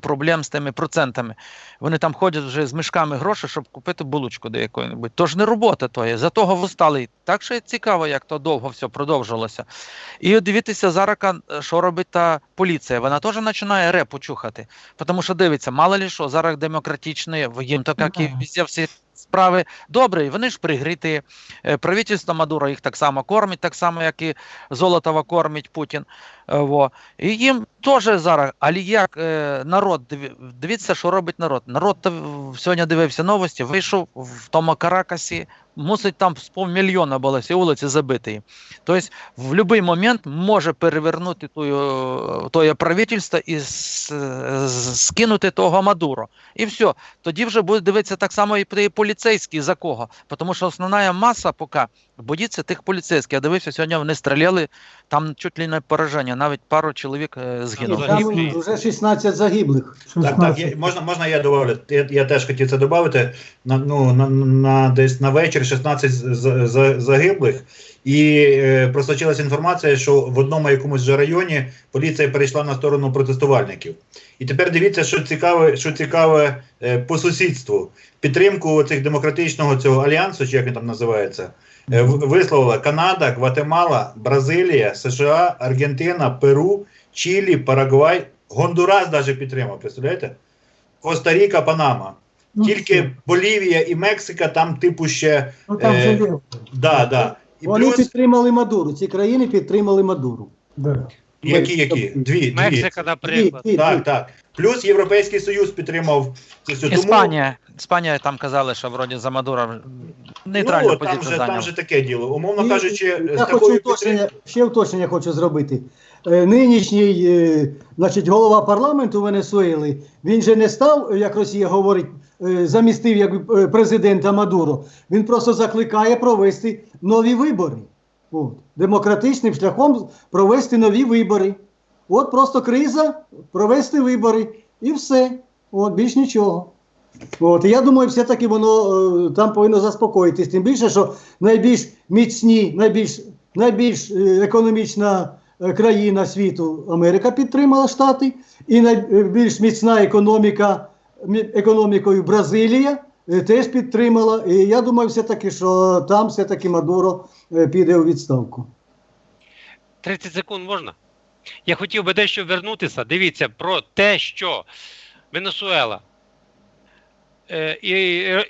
проблем з тими процентами. Вони там ходять вже з мішками грошей, щоб купити булочку до якої-небудь. Тож не робота то є. За того встали. Так що цікаво, як то довго все продовжилося. І от дивіться зараз, що робить та поліція. Вона теж починає репу чухати. Тому що дивиться, мало ли що, зараз демократичні, їм то як і Ага. везде всі справи добре, вони ж пригриті. Е, Правительство Мадуро їх так само кормить, так само, як і Золотова кормить Путін. Е, Во. І їм теж зараз, але як е, народ, диві- дивіться, що робить народ. Народ сьогодні дивився новості, вийшов в тому Каракасі, мусить там з півмільйона було всі вулиці забиті. Тобто в будь-який момент може перевернути тоє правительство і скинути того Мадуро. І все. Тоді вже буде дивитися так само і поліцейський, за кого. Тому що основна маса поки боїться тих поліцейських. Я дивився, сьогодні вони стріляли, там чуть ли не пораження, навіть пару чоловік е, згинуло. Там вже 16 загиблих. Так, так, 16. я, можна, можна я добавлю? Я, я теж хотів це додати. На, ну, на, на, десь на вечір 16 з- з- загиблих. І е, просочилася інформація, що в одному якомусь же районі поліція перейшла на сторону протестувальників. І тепер дивіться, що цікаве, що цікаве е, по сусідству. Підтримку цих демократичного цього альянсу, чи як він там називається, висловила Канада, Гватемала, Бразилія, США, Аргентина, Перу, Чилі, Парагвай, Гондурас навіть підтримав, представляєте? Коста-Ріка, Панама. Ну, Тільки все. Болівія і Мексика там, типу, ще. Ну, там е. Да, да. І Вони плюс, підтримали Мадуру, ці країни підтримали Мадуру. Да. які, які? Дві, дві. Мексика, Дві, наприклад. дві, Так, дві. так. Плюс Європейський Союз підтримав цю всю. Тому, Іспанія. Іспанія там казали, що вроді за Мадура нейтральну ну, там позицію же, там же таке діло. Умовно І кажучи, я з хочу уточнення, ще уточнення хочу зробити. Е, Нинішній е, значить, голова парламенту Венесуели, він же не став, як Росія говорить, е, замістив як президента Мадуро. Він просто закликає провести нові вибори. От. Демократичним шляхом провести нові вибори. От просто криза, провести вибори і все. От, більш нічого. От, я думаю, все-таки воно е, там повинно заспокоїтись. Тим більше, що найбільш міцні, найбільш, найбільш е, економічна е, країна світу Америка підтримала Штати, і найбільш міцна економіка економікою Бразилія теж підтримала. І я думаю, все-таки, що там все-таки Мадуро піде у відставку. 30 секунд можна? Я хотів би дещо вернутися. Дивіться про те, що Венесуела, е,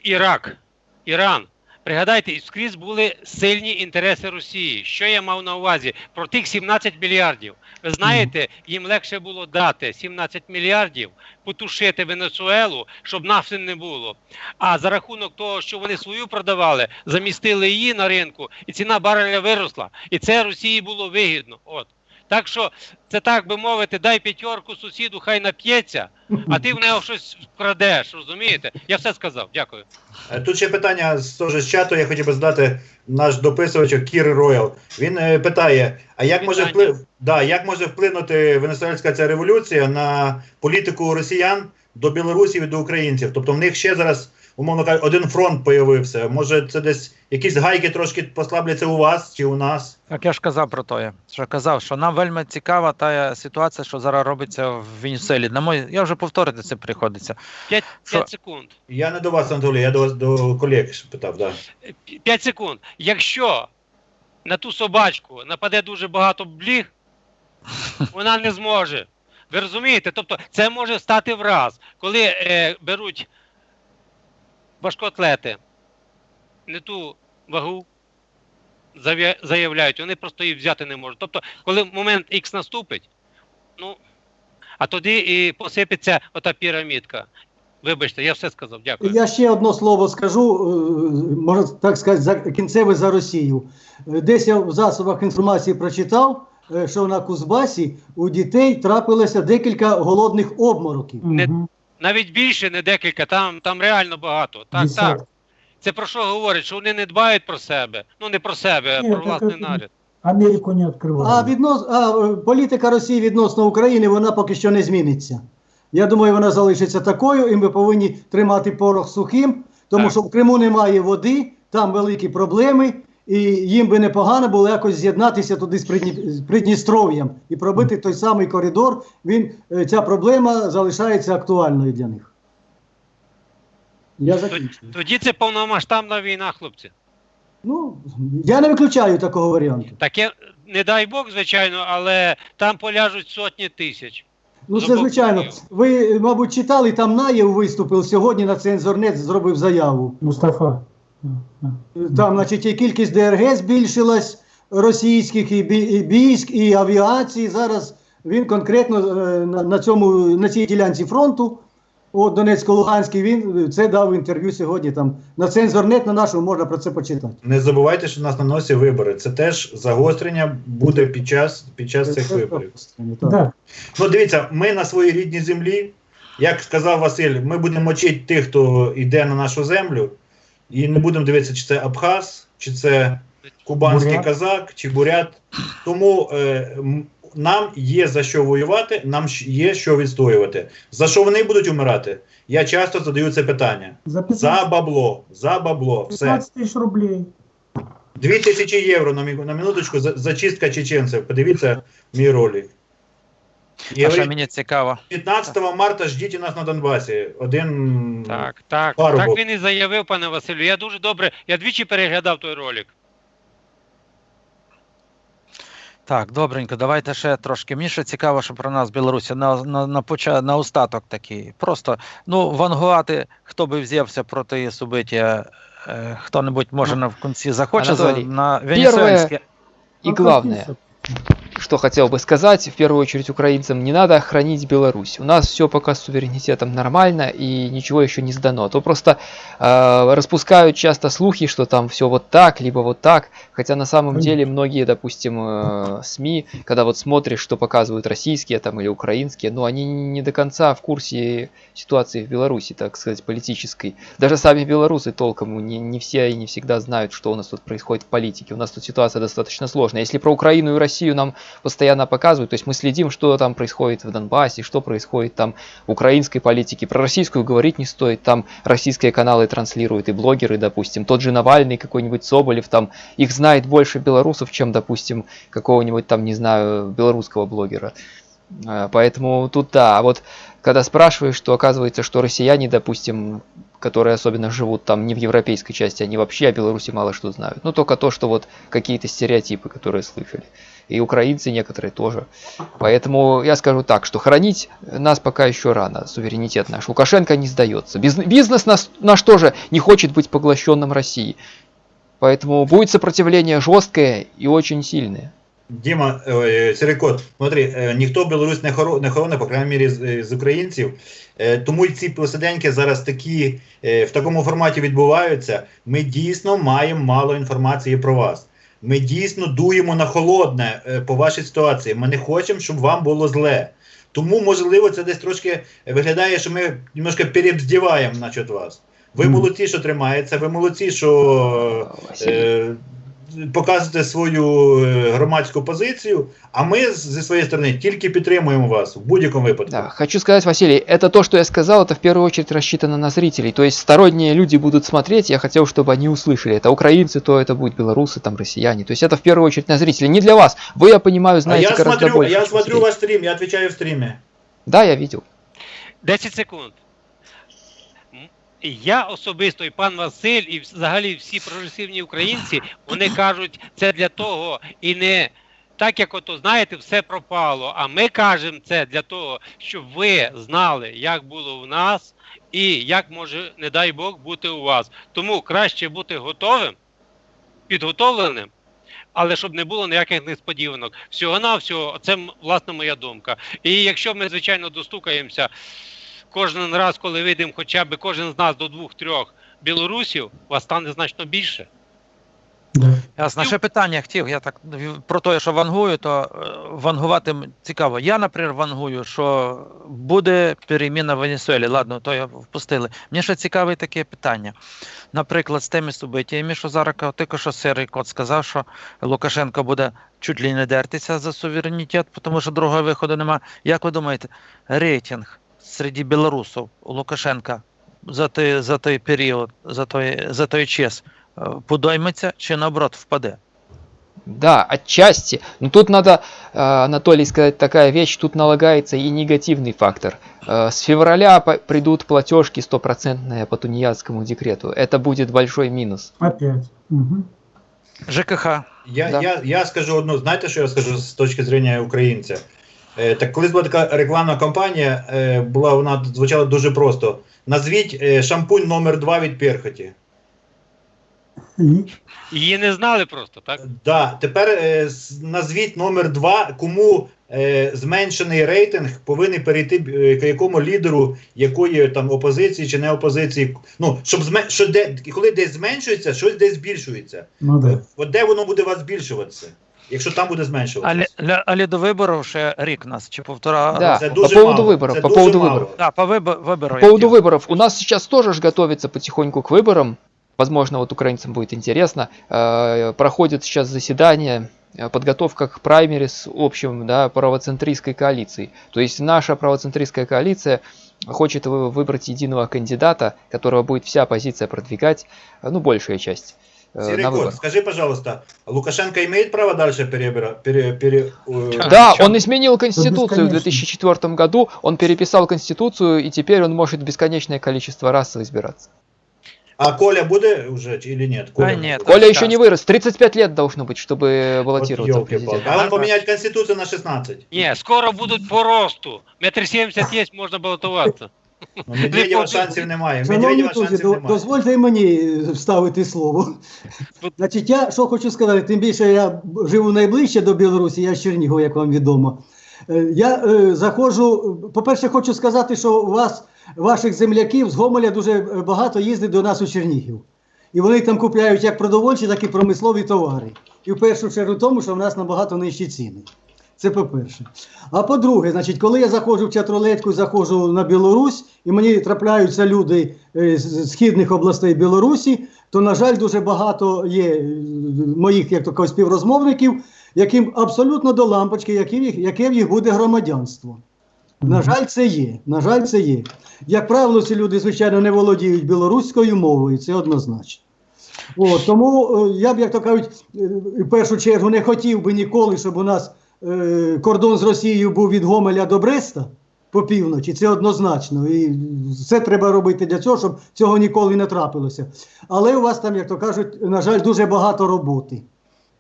Ірак, Іран. Пригадайте, скрізь були сильні інтереси Росії. Що я мав на увазі? Про тих 17 мільярдів. Ви знаєте, їм легше було дати 17 мільярдів, потушити Венесуелу, щоб нафти не було. А за рахунок того, що вони свою продавали, замістили її на ринку, і ціна бареля виросла. І це Росії було вигідно. От. Так що це так би мовити, дай п'ятерку сусіду, хай нап'ється, а ти в нього щось вкрадеш, розумієте? Я все сказав. Дякую. Е, Тут ще питання з теж з чату. Я хотів би задати наш дописувач Кір Роял. Він е, питає: а як може вплив, да, як може вплинути венесуельська ця революція на політику росіян до білорусів і до українців. Тобто в них ще зараз, умовно кажучи, один фронт появився. Може, це десь якісь гайки трошки послабляться у вас чи у нас? Так я ж казав про те, що казав, що нам вельми цікава та ситуація, що зараз робиться в Венесуелі. На мой, я вже повторити це приходиться. 5, Що? секунд. Я не до вас, Анатолій, я до вас до колег питав. Да. 5 секунд. Якщо на ту собачку нападе дуже багато бліг, вона не зможе. Ви розумієте? Тобто це може стати враз, коли е, беруть важкоатлети не ту вагу заявляють, вони просто її взяти не можуть. Тобто, коли момент X наступить, ну, а тоді і посипеться ота пірамідка. Вибачте, я все сказав. Дякую. Я ще одне слово скажу, е, можна так сказати, за кінцеве за Росію. Е, Десь я в засобах інформації прочитав, е, що на Кузбасі у дітей трапилося декілька голодних обмороків. Не-. Навіть більше, не декілька, там, там реально багато. Так, Десятки. так. Це про що говорить? Що вони не дбають про себе. Ну не про себе, а про власний наряд. Америку не открывали. А, віднос... а політика Росії відносно України вона поки що не зміниться. Я думаю, вона залишиться такою, і ми повинні тримати порох сухим, тому Так. що в Криму немає води, там великі проблеми, і їм би непогано було якось з'єднатися туди з, Придністров'ям і пробити той самий коридор. Він, е, ця проблема залишається актуальною для них. Я закінчую. Тоді це повномасштабна війна, хлопці. Ну, я не виключаю такого варіанту. Таке, не дай Бог, звичайно, але там поляжуть сотні тисяч. Ну, це звичайно. Ви, мабуть, читали, там Наєв виступив сьогодні на цензорнет, зробив заяву. Мустафа. Там, значить, і кількість ДРГ збільшилась російських і, військ, і авіації. Зараз він конкретно е, на, цьому на цій ділянці фронту. От Донецько-Луганський, він це дав інтерв'ю сьогодні. Там на цензорнет на нашому можна про це почитати. Не забувайте, що у нас на носі вибори. Це теж загострення буде під час, під час цих Це виборів. так. Да. Ну, дивіться, ми на своїй рідній землі, як сказав Василь, ми будемо мочити тих, хто йде на нашу землю, і не будемо дивитися, чи це Абхаз, чи це кубанський Бурят. казак, чи бурят. Тому е, нам є за що воювати, нам є що відстоювати. За що вони будуть умирати? Я часто задаю це питання. За За бабло, за бабло, все. 15 тысяч рублей. Дві тисячі євро на, на минуточку за- зачистка чеченців. Подивіться мій ролик. І А що мені цікаво? 15 марта ждіть нас на Донбасі. Один Так, так. Парубок. Так він і заявив, пане Василю. Я дуже добре, я двічі переглядав той ролик. Так, добренько, давайте ще трошки. Мені ще цікаво, що про нас в Білорусі на, на, на, поча... на остаток такий. Просто ну, вангувати, хто би взявся проти її субиття, е, хто-небудь може на в кінці захоче за, на венесуельське. И Ну, главное, подписывай. Что хотел бы сказать, в первую очередь украинцам, не надо хранить Беларусь. У нас все пока с суверенитетом нормально и ничего еще не сдано. То просто э, распускают часто слухи, что там все вот так, либо вот так. Хотя на самом деле многие, допустим, э, СМИ, когда вот смотришь, что показывают российские там или украинские, ну они не до конца в курсе ситуации в Беларуси, так сказать, политической. Даже сами белорусы толком не, не все и не всегда знают, что у нас тут происходит в политике. У нас тут ситуация достаточно сложная. Если про Украину и Россию нам постоянно показывают, то есть мы следим, что там происходит в Донбассе, что происходит там в украинской политике. Про российскую говорить не стоит, там российские каналы транслируют и блогеры, допустим. Тот же Навальный, какой-нибудь Соболев, там их знает больше белорусов, чем, допустим, какого-нибудь там, не знаю, белорусского блогера. А, Поэтому тут да, а вот когда спрашиваешь, то оказывается, что россияне, допустим, которые особенно живут там не в европейской части, они вообще о Беларуси мало что знают. Ну, только то, что вот какие-то стереотипы, которые слышали. И украинцы некоторые тоже. Поэтому я скажу так, что хранить нас пока еще рано, суверенитет наш. Лукашенко не сдается. Биз- Бизнес нас, наш тоже не хочет быть поглощенным Россией. Поэтому будет сопротивление жесткое и очень сильное. Діма, е, Сірикот, смотри, е, ніхто Білорусь не хоро- не хороне, по крайній мірі, з, е, з українців. Е, Тому й ці посиденьки зараз такі е, в такому форматі відбуваються. Ми дійсно маємо мало інформації про вас. Ми дійсно дуємо на холодне е, по вашій ситуації. Ми не хочемо, щоб вам було зле. Тому, можливо, це десь трошки виглядає, що ми немножко перебздіваємо насчет вас. Ви молодці, що тримається, ви молодці, що Е, показуєте свою е, громадську позицію, а ми з- зі своєї сторони тільки підтримуємо вас в будь-якому випадку. Да, хочу сказать, Василий, это то, что я сказал, это в первую очередь рассчитано на зрителей. То есть сторонние люди будут смотреть, я хотел, чтобы они услышали. Это украинцы, то это будут белорусы, там россияне. То есть это в первую очередь на зрителей. Не для вас. Вы, я понимаю, а знаете я гораздо смотрю, больше. я чем смотрю зритель. ваш стрім, я відповідаю в стрімі. Да, я видел. 10 секунд. Я особисто і пан Василь, і взагалі всі прогресивні українці, вони кажуть, це для того і не так, як ото знаєте, все пропало. А ми кажемо це для того, щоб ви знали, як було у нас, і як може, не дай Бог, бути у вас. Тому краще бути готовим, підготовленим. Але щоб не було ніяких несподіванок. Всього навсього це власне моя думка. І якщо ми, звичайно, достукаємося кожен раз, коли вийдемо хоча б кожен з нас до двох-трьох білорусів, вас стане значно більше. Да. Ясно. Ще питання хотів. Я так про те, що вангую, то е, вангувати цікаво. Я, наприклад, вангую, що буде переміна в Венесуелі. Ладно, то я впустили. Мені ще цікаве таке питання. Наприклад, з тими событиями, що зараз тільки що серий кот сказав, що Лукашенко буде чуть ли не дертися за суверенітет, тому що другого виходу немає. Як ви думаєте, рейтинг серед білорусів у Лукашенка за той, за той період, за той, за той час е, подойметься чи наоборот впаде? Да, отчасти. Но тут надо, э, Анатолий, сказать такая вещь, тут налагается и негативный фактор. Э, С февраля по- придут платежки стопроцентные по тунеядскому декрету. Это будет большой минус. Опять. Мгм. ЖКХ. Я, Да. я, я скажу одну, знаєте, що я скажу з точки зрення українця? Е, так колись була така рекламна кампанія, е, була вона звучала дуже просто. Назвіть е, шампунь номер 2 від Перхоті. Її не знали просто, так? Да, тепер е, назвіть номер 2 кому е, зменшений рейтинг повинен перейти е, к якому лідеру якої там опозиції чи не опозиції. Ну, щоб зме, що де, коли десь зменшується, щось десь збільшується. ну да. От де воно буде вас збільшуватися? Якщо там буде зменшуватися. Але, ля- але до виборів ще рік нас чи півтора. Да, це по дуже поводу мало. выборов, Це по дуже поводу мало. выборов. Да, по вибо- вибору. По поводу выборов. У нас сейчас тоже ж готовится потихоньку к выборам. Возможно, вот украинцам будет интересно. Э, Проходит сейчас заседание, э, подготовка к праймерис общим, да, правоцентристской коалиции. То есть наша правоцентристская коалиция хочет вы- выбрать единого кандидата, которого будет вся оппозиция продвигать, э, ну, большая часть, э, Серый на кот, выборах. скажи, пожалуйста, Лукашенко имеет право дальше перебира, пере, пере, э, Да, Чё? он изменил Конституцию в бесконечно. 2004 году, он переписал Конституцию, и теперь он может бесконечное количество раз избираться. А Коля буде уже чи- или нет? Коля, А, не нет. буде. Коля еще не вырос. 35 лет должно быть, чтобы Вот баллотироваться в ёлки-палки. президент. А он поменять Конституцию на 16. Ні, скоро будуть по росту. Метр сімдесят є, можна балотуватися. Ну, Медведєва шансів немає. Медведєва шансів до- немає. дозвольте мені е, вставити слово. Значить, я що хочу сказати, тим більше я живу найближче до Білорусі, я з Чернігова, як вам відомо. Е, Я е, заходжу, по-перше, хочу сказати, що у вас, ваших земляків з Гомеля дуже е, багато їздить до нас у Чернігів. І вони там купляють як продовольчі, так і промислові товари. І в першу чергу тому, що в нас набагато нижчі ціни. Це по-перше. А по-друге, значить, коли я заходжу в Чатролетку, заходжу на Білорусь, і мені трапляються люди е, з східних областей Білорусі, то, на жаль, дуже багато є е, моїх, як то кажуть, співрозмовників, яким абсолютно до лампочки, яке в їх, яке в їх буде громадянство. На жаль, це є. На жаль, це є. Як правило, ці люди, звичайно, не володіють білоруською мовою, це однозначно. От, тому е, я б, як то кажуть, в першу чергу не хотів би ніколи, щоб у нас е, кордон з Росією був від Гомеля до Бреста по півночі, це однозначно. І все треба робити для цього, щоб цього ніколи не трапилося. Але у вас там, як то кажуть, на жаль, дуже багато роботи.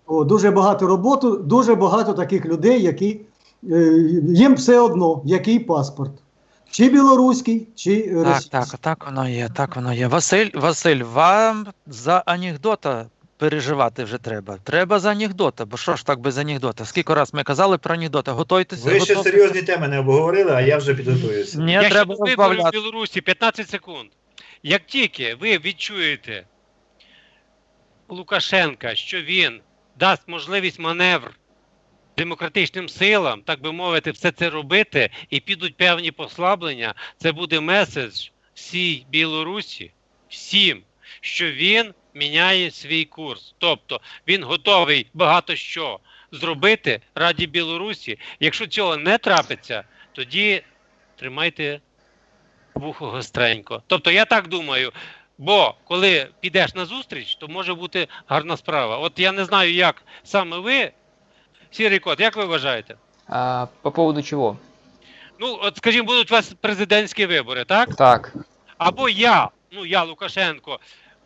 О, дуже багато роботи, дуже багато таких людей, які е, їм все одно, який паспорт. Чи білоруський, чи е, Так, російський. так, так воно є, так воно є. Василь, Василь, вам за анекдота переживати вже треба. Треба за анекдота, бо що ж так без анекдота? Скільки раз ми казали про анекдота? Готуйтеся. Ви ще готуйтеся. серйозні теми не обговорили, а я вже підготуюся. Ні, Я треба щодо виборів в розбавляти. Білорусі 15 секунд. Як тільки ви відчуєте Лукашенка, що він дасть можливість маневр демократичним силам, так би мовити, все це робити, і підуть певні послаблення, це буде меседж всій Білорусі, всім, що він міняє свій курс. Тобто він готовий багато що зробити раді Білорусі. Якщо цього не трапиться, тоді тримайте вухо гостренько. Тобто я так думаю. Бо коли підеш на зустріч, то може бути гарна справа. От я не знаю, як саме ви, сірий кот, як ви вважаєте? А, по поводу чего? Ну, от скажімо, будуть у вас президентські вибори, так? Так, Або я, ну я Лукашенко,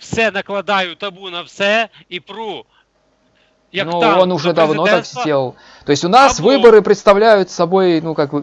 все накладаю табу на все і пру. Як ну, танк он уже давно так сделал. То есть у нас Або- выборы представляют собой, ну, как вы-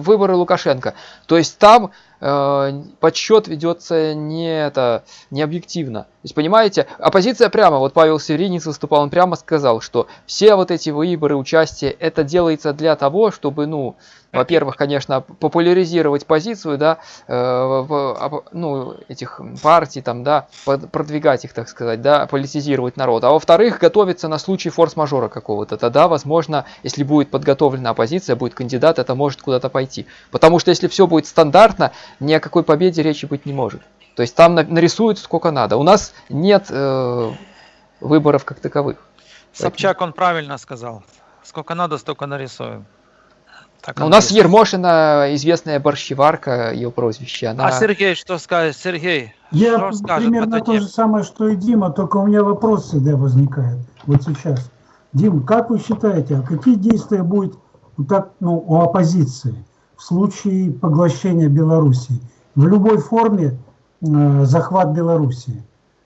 выборы Лукашенко. То есть там э, подсчет ведется не это не объективно. То есть, понимаете, оппозиция прямо, вот Павел Северинец выступал, он прямо сказал, что все вот эти выборы, участие, это делается для того, чтобы, ну, во-первых, конечно, популяризировать позицию, да, э, в- ну, этих партий, там, да, продвигать их, так сказать, да, политизировать народ. А во-вторых, готовиться на случай форс-мажора какого-то. Тогда, возможно, если будет подготовлена оппозиция, будет кандидат, это может куда-то пойти. Потому что если все будет стандартно, ни о какой победе речи быть не может. То есть там на- нарисуют сколько надо. У нас нет э, выборов как таковых. Собчак он правильно сказал. Сколько надо, столько нарисуем. Так Но у нас есть. Ермошина, известная борщеварка, ее прозвище, она... А Сергей что скажет? Сергей, Я что скажет примерно то же самое, что и Дима, только у меня вопрос всегда возникает. Вот сейчас. Дим, как вы считаете, а какие действия будет вот так, ну, у оппозиции в случае поглощения Белоруссии? В любой форме э, захват Белоруссии.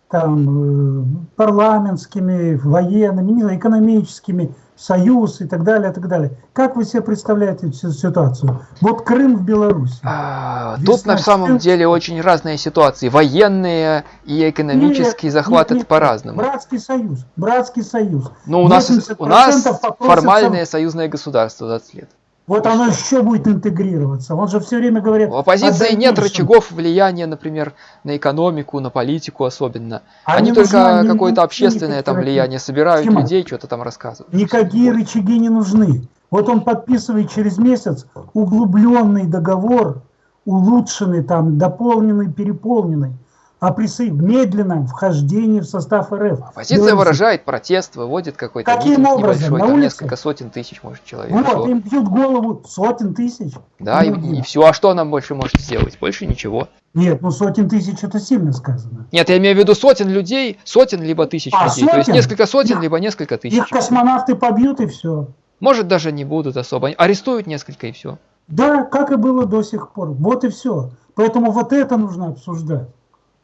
Там э, парламентскими, военными, экономическими, союз и так далее, и так далее. Как вы себе представляете всю ситуацию? Вот Крым в Беларуси. А, Весна Тут на самом 14. деле очень разные ситуации. Военные и экономический Нет, захват нет, это по-разному. Братский союз, братский союз. Ну, у нас, 80% у нас формальное союзное государство 20 лет. Вот оно еще будет интегрироваться. Он же все время говорит... У оппозиции о нет рычагов влияния, например, на экономику, на политику особенно. Они, только они не какое-то общественное там влияние собирают Тима, людей, что-то там рассказывают. Никакие рычаги не нужны. Вот он подписывает через месяц углубленный договор, улучшенный, там, дополненный, переполненный, о присо... медленном вхождении в состав РФ. Оппозиция Беларуси. выражает протест, выводит какой-то Каким митинг образом? небольшой, На там улице? несколько сотен тысяч, может, человек. Вот, Всё. им бьют голову сотен тысяч. Да, и, Ну, все. А что нам больше может сделать? Больше ничего. Нет, ну сотен тысяч это сильно сказано. Нет, я имею в виду сотен людей, сотен либо тысяч А, людей. То есть сотен? несколько сотен, Их- либо несколько тысяч. Их космонавты побьют и все. Может даже не будут особо. Арестуют несколько и все. Да, как и было до сих пор. Вот и все. Поэтому вот это нужно обсуждать.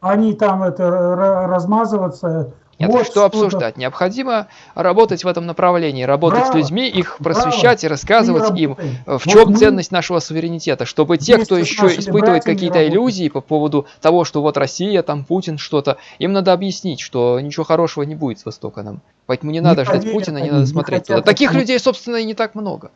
Не там это размазываться. Нет, вот что обсуждать? Необходимо работать в этом направлении, работать Браво! с людьми, их Браво! просвещать и рассказывать им, э, в Вот чем мы ценность нашего суверенитета, чтобы те, кто еще испытывает какие-то иллюзии по поводу того, что вот Россия, там Путин, что-то, им надо объяснить, что ничего хорошего не будет с Востока нам. Поэтому не надо ждать Путина, не они, надо не смотреть туда. Таких людей, собственно, и не так много.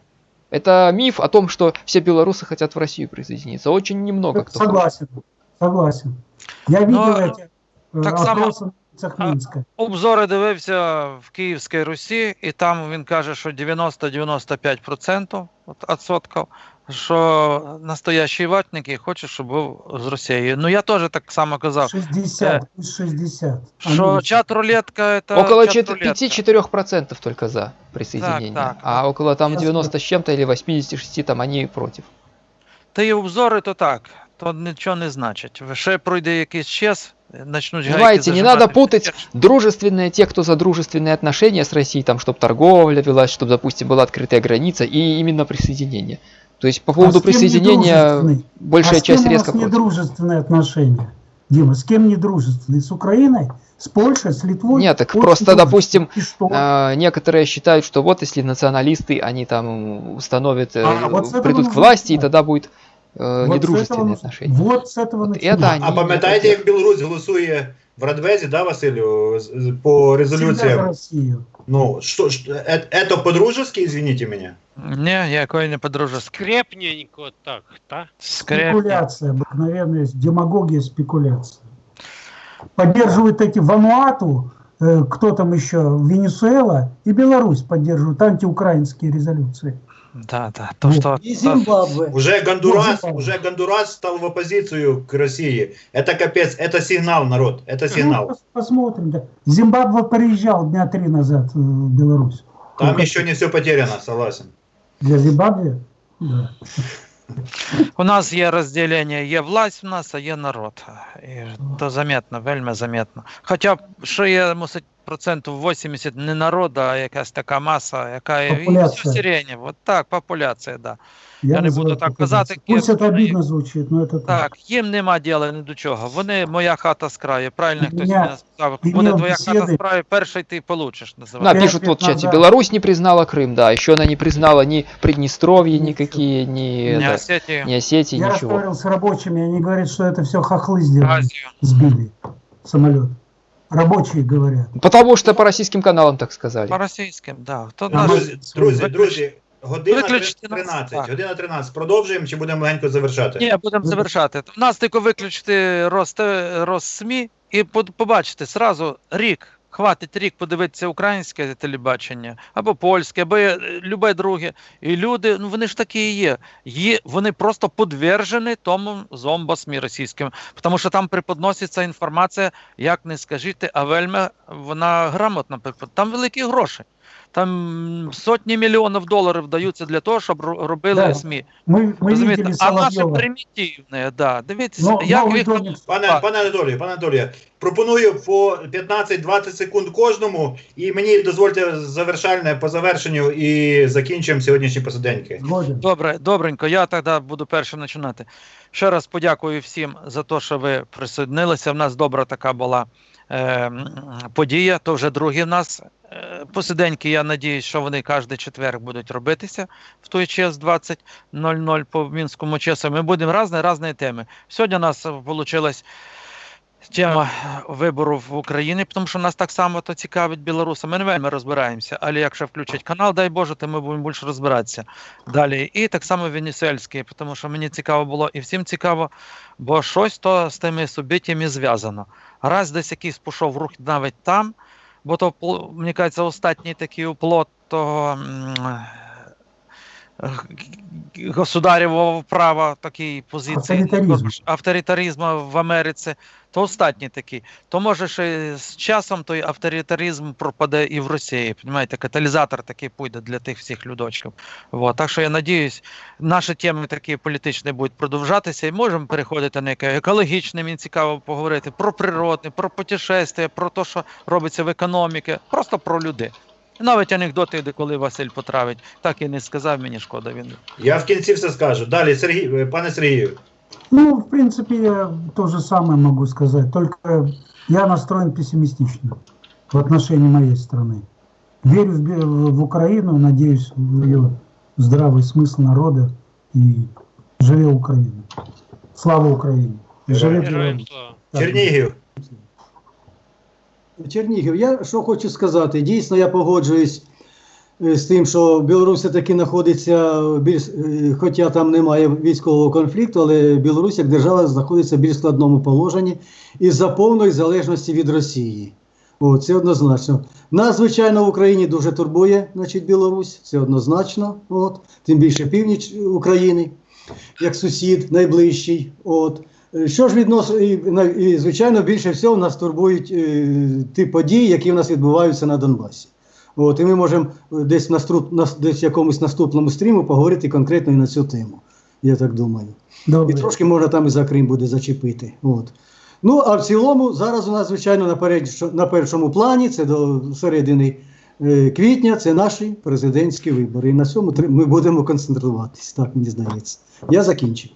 Это миф о том, что все белорусы хотят в Россию присоединиться. Очень немного кто хочет. Согласен. Согласен. Я видел Но эти э, так само- опросы на улицах А- Минска. Обзори дивився в Київській Русі, і там він каже, що 90-95% от- відсотків, що настоящі ватники хочуть, щоб був з Росією. Ну я теж так само казав, 60, пусть 60. що Они- чат рулетка це Около чат чет- рулетка. 5-4% только за присоединение. так. А около там Ясно. 90 с чем-то или 86 там они против. Та й обзори то так, То нічого не значить. Ще пройде якийсь час, гайки Понимаете, не надо путать дружественные, те, кто за дружественные отношения с Россией, там, чтобы торговля велась, чтобы, допустим, была открытая граница, и именно присоединение. То есть по поводу А с кем присоединения большая а с кем часть у нас резко против. недружественные отношения? Дима, с кем недружественные? С Украиной? С Польшей? С Литвой? Нет, так Очень просто, допустим? А, некоторые считают, что вот если националисты, они там установят, э, А, вот придут к власти, и тогда будет э, Вот с недружественные этого- отношения. Вот с этого Вот начинать. это они А пам'ятаєте, як Білорусь голосує в Радвезі, да, Василю, з- з- по Всегда за резолюціям? Россию. Ну, что, что э- это по-дружески, извините меня? Ні, якої не подружеськи. Скрепненько так, так? Скрепні. Спекуляция, обыкновенная демагогия, спекуляция. Поддерживают эти Вануату, э, кто там еще, Венесуэла и Беларусь поддерживают антиукраинские резолюции. Да, да. То, Ну, что, И то- Зимбабве. Уже Гондурас, Ну, уже Гондурас стал в оппозицию к России. Это капец, это сигнал, народ, это Ну, сигнал. пос- посмотрим. Да. Зимбабве приезжал дня три назад в Беларусь. Там Сколько- еще не все потеряно, согласен. Для Зимбабве? Да. у нас є розділення, є власть в нас, а є народ. І то заметно, вельми заметно. Хоча, що є, мусить, процентів 80 не народ, а якась така маса, яка і Популяція. все сирені. От так, популяція, да. Я не называю буду так популяцией. казати, Пусть кем это вони- обидно звучит, но это так. Так, їм нема діла ні до чого. Вони моя хата з краю. Правильно хтось Меня- мене сказав. имел Буде твоя хата беседы- з краю, перший ти получиш, Да, називається. Пять пишут лет вот в чате, назад. Беларусь не признала Крым, да, еще она не признала ни Приднестровье никакие, ни, Не это, Осетію, ни Осетии, Я ничего. разговаривал с рабочими, они говорят, что это все хохлы сделали, Азію. сбили самолет. Рабочие говорят. Потому что по российским каналам так сказали. По російським, да. То А наш... Друзі, друзі, друзі, година виключити нас, 13, так. година 13. Продовжуємо чи будемо легенько завершати? Ні, будемо завершати. У нас тільки виключити роз, СМІ і по- побачите зразу рік. Хватить рік подивитися українське телебачення або польське, або е, любе друге. І люди, ну вони ж такі і є. є вони просто подвержені тому зомбосмі російським, тому що там преподноситься інформація, як не скажіть, а вельми вона грамотна. Там великі гроші Там сотні мільйонів доларів даються для того, щоб ро- робили Да. СМІ. Мы, мы Розумієте? видели А наше Соловьева. примітивне, да. Дивіться, Но як новый їх домик Пане, пане Анатолію, пане Анатолію, пропоную по 15-20 секунд кожному, і мені дозвольте завершальне по завершенню і закінчимо сьогоднішні посиденьки. Годен. Добре, добренько. Я тоді буду першим починати. Ще раз подякую всім за те, що ви присоединилися. В нас добра така була е, м, подія. То вже другі в нас е, посиденьки. Я надіюсь, що вони кожен четвер будуть робитися в той час 20.00 по мінському часу. Ми будемо різні різні теми. Сьогодні у нас вийшла тема виборів в Україні, тому що нас так само то цікавить білорусам. Ми не вельми розбираємося, але якщо включать канал, дай Боже, то ми будемо більше розбиратися далі. І так само венесуельський, тому що мені цікаво було і всім цікаво, бо щось то з тими суб'єктами зв'язано. Раз десь якийсь пішов рух навіть там, бо то, мені кажеться, останній такий уплот того. Государєвого права такій позиції Авторитаризму. авторитаризму в Америці, то останній такий. То може ще з часом той авторитаризм пропаде і в Росії. Понимаєте, каталізатор такий піде для тих всіх людочків. Вот. Так що я надіюсь, наші теми такі політичні будуть продовжатися і можемо переходити на яке екологічне, мені цікаво поговорити про природне, про путешествия, про те, що робиться в економіці, просто про людей. Навіть анекдоти, де коли Василь потравить, так і не сказав, мені шкода він. Я в кінці все скажу. Далі, Сергій, е, пане Сергію, Ну, в принципе, я то же самое могу сказать, только я настроен пессимистично в отношении моей страны. Верю в, бе- в Украину, надеюсь в ее здравый смысл народа и живе Украина. Слава Украине! И живе Героям Героям Беларусь. слава. Так. Чернігів. Я що хочу сказати, дійсно я погоджуюсь е, з тим, що Білорусь таки знаходиться більш, е, хоча там немає військового конфлікту, але Білорусь як держава знаходиться в більш складному положенні із-за повної залежності від Росії. О, це однозначно. Нас, звичайно, в Україні дуже турбує значить, Білорусь, це однозначно. От, тим більше північ України, як сусід найближчий. От. Е, Що ж відносно, і, і, звичайно, більше всього нас турбують е, ті події, які в нас відбуваються на Донбасі. От, і ми можемо е, десь в наступ, нас- десь в якомусь наступному стріму поговорити конкретно і на цю тему. Я так думаю. І трошки можна там і за Крим буде зачепити. От. Ну, а в цілому, зараз у нас, звичайно, на, перед- на першому плані, це до середини е, квітня, це наші президентські вибори. І на цьому ми будемо концентруватись, так мені здається. Я закінчив.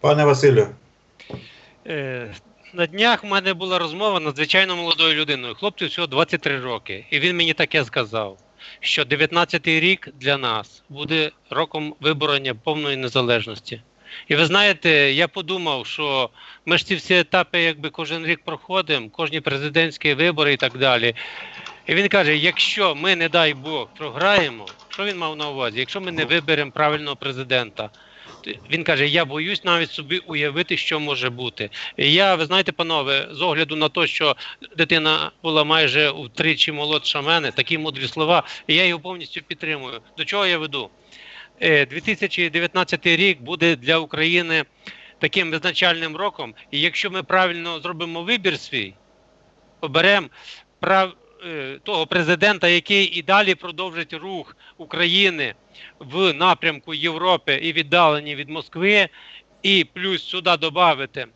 Пане Василю, На днях в мене була розмова надзвичайно молодою людиною. Хлопцю всього 23 роки. І він мені таке сказав, що 19-й рік для нас буде роком виборення повної незалежності. І ви знаєте, я подумав, що ми ж ці всі етапи, якби кожен рік проходимо, кожні президентські вибори і так далі. І він каже: якщо ми, не дай Бог, програємо, що він мав на увазі? Якщо ми не виберемо правильного президента, він каже: Я боюсь навіть собі уявити, що може бути. Я, ви знаєте, панове, з огляду на те, що дитина була майже втричі молодша мене, такі мудрі слова, і я його повністю підтримую. До чого я веду? е, 2019 рік буде для України таким визначальним роком. І якщо ми правильно зробимо вибір свій, оберемо прав, е, того президента, який і далі продовжить рух України в напрямку Європи і віддалені від Москви, і плюс сюди додати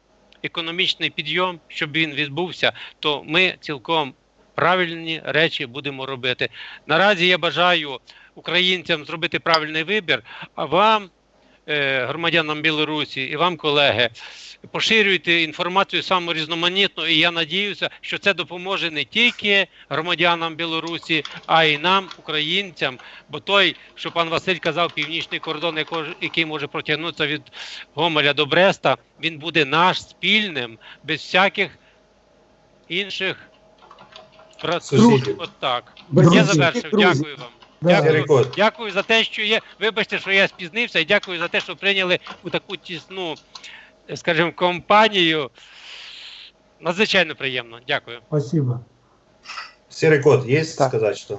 економічний підйом, щоб він відбувся, то ми цілком правильні речі будемо робити. Наразі я бажаю українцям зробити правильний вибір, а вам, е, громадянам Білорусі, і вам, колеги, поширюйте інформацію саму різноманітну, і я надіюся, що це допоможе не тільки громадянам Білорусі, а й нам, українцям. Бо той, що пан Василь казав, північний кордон, який може протягнутися від Гомеля до Бреста, він буде наш спільним, без всяких інших. От так. Я завершив. Дякую вам. Дякую. Дякую за те, що є. Вибачте, що я спізнився, і дякую за те, що прийняли у таку тісну, скажімо, компанію. Надзвичайно приємно. Дякую. Спасибо. Серый кот, есть Так. сказать что?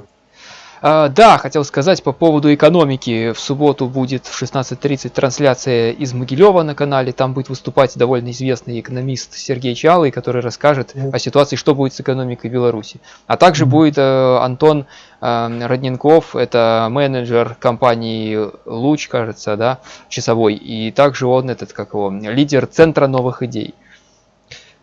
А, да, хотел сказать по поводу экономики. В субботу будет в 16.30 трансляция из Могилева на канале. Там будет выступать довольно известный экономист Сергей Чалый, который расскажет Мгм. о ситуации, что будет с экономикой Беларуси. А также Мгм. будет э, Антон э, Родненков, это менеджер компании Луч, кажется, да, часовой. И также он этот, как его, лидер Центра новых идей.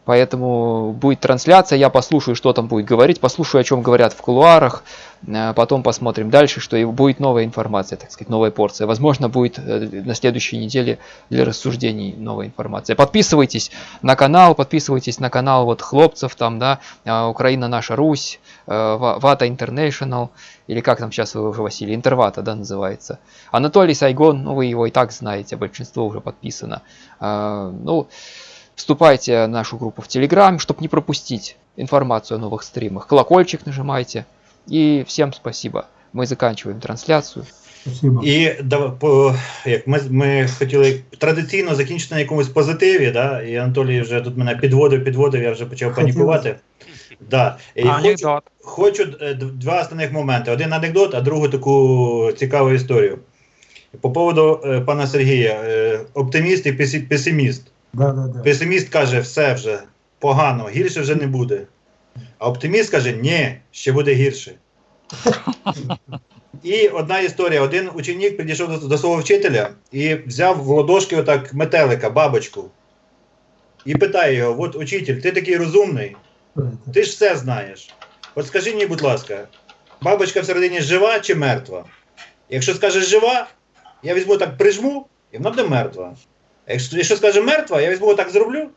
Поэтому будет трансляция, я послушаю, что там будет говорить, послушаю, о чем говорят в кулуарах, э, потом посмотрим дальше, что и будет новая информация, так сказать, новая порция. Возможно, будет э, на следующей неделе для рассуждений новая информация. Подписывайтесь на канал, подписывайтесь на канал вот хлопцев там, да, э, Украина наша Русь, Ва- Вата International, или как там сейчас вы уже, Василий, Интервата, да, называется. Анатолий Сайгон, ну вы его и так знаете, большинство уже подписано. Ну, вступайте в нашу группу в Телеграм, чтобы не пропустить информацию о новых стримах. Колокольчик нажимайте. И всем спасибо. Мы заканчиваем трансляцию. Спасибо. І да, по, як ми, ми хотіли традиційно закінчити на якомусь позитиві, да, і Анатолій вже тут мене підводив, підводив, я вже почав Хотілося. панікувати. Да. І хочу, Анекдот. хочу е, д- два основних моменти. Один анекдот, а другу таку цікаву історію. По поводу е, пана Сергія, е, оптиміст і песі- песиміст. Да, да, да. Песиміст каже, все вже погано, гірше вже не буде. А оптиміст каже, ні, ще буде гірше. І одна історія: один ученик підійшов до, до свого вчителя і взяв в ладошки отак метелика, бабочку. І питає його: от учитель, ти такий розумний, ти ж все знаєш. От скажи мені, будь ласка, бабочка всередині жива чи мертва? Якщо скажеш жива, я візьму так прижму, і вона буде мертва. Якщо, якщо скаже мертва, я візьму так зроблю,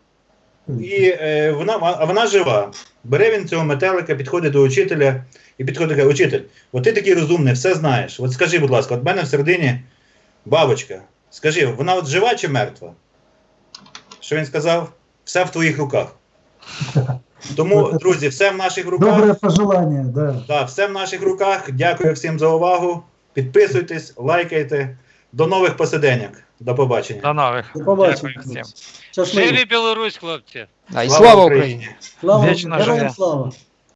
і е, вона, а вона жива. Бере він цього метелика, підходить до учителя і підходить каже, учитель, от ти такий розумний, все знаєш. От скажи, будь ласка, от в мене всередині бабочка. Скажи, вона от жива чи мертва? Що він сказав? Все в твоїх руках. Тому, друзі, все в наших руках. Доброе пожелание, да. Да, все в наших руках. Дякую всім за увагу. Підписуйтесь, лайкайте. До нових посиденьок. До побачення. До нових. До побачення. Дякую всім. Щасливо. Живі Білорусь, хлопці! А, слава Україні! Слава, Вічна героям живе. слава.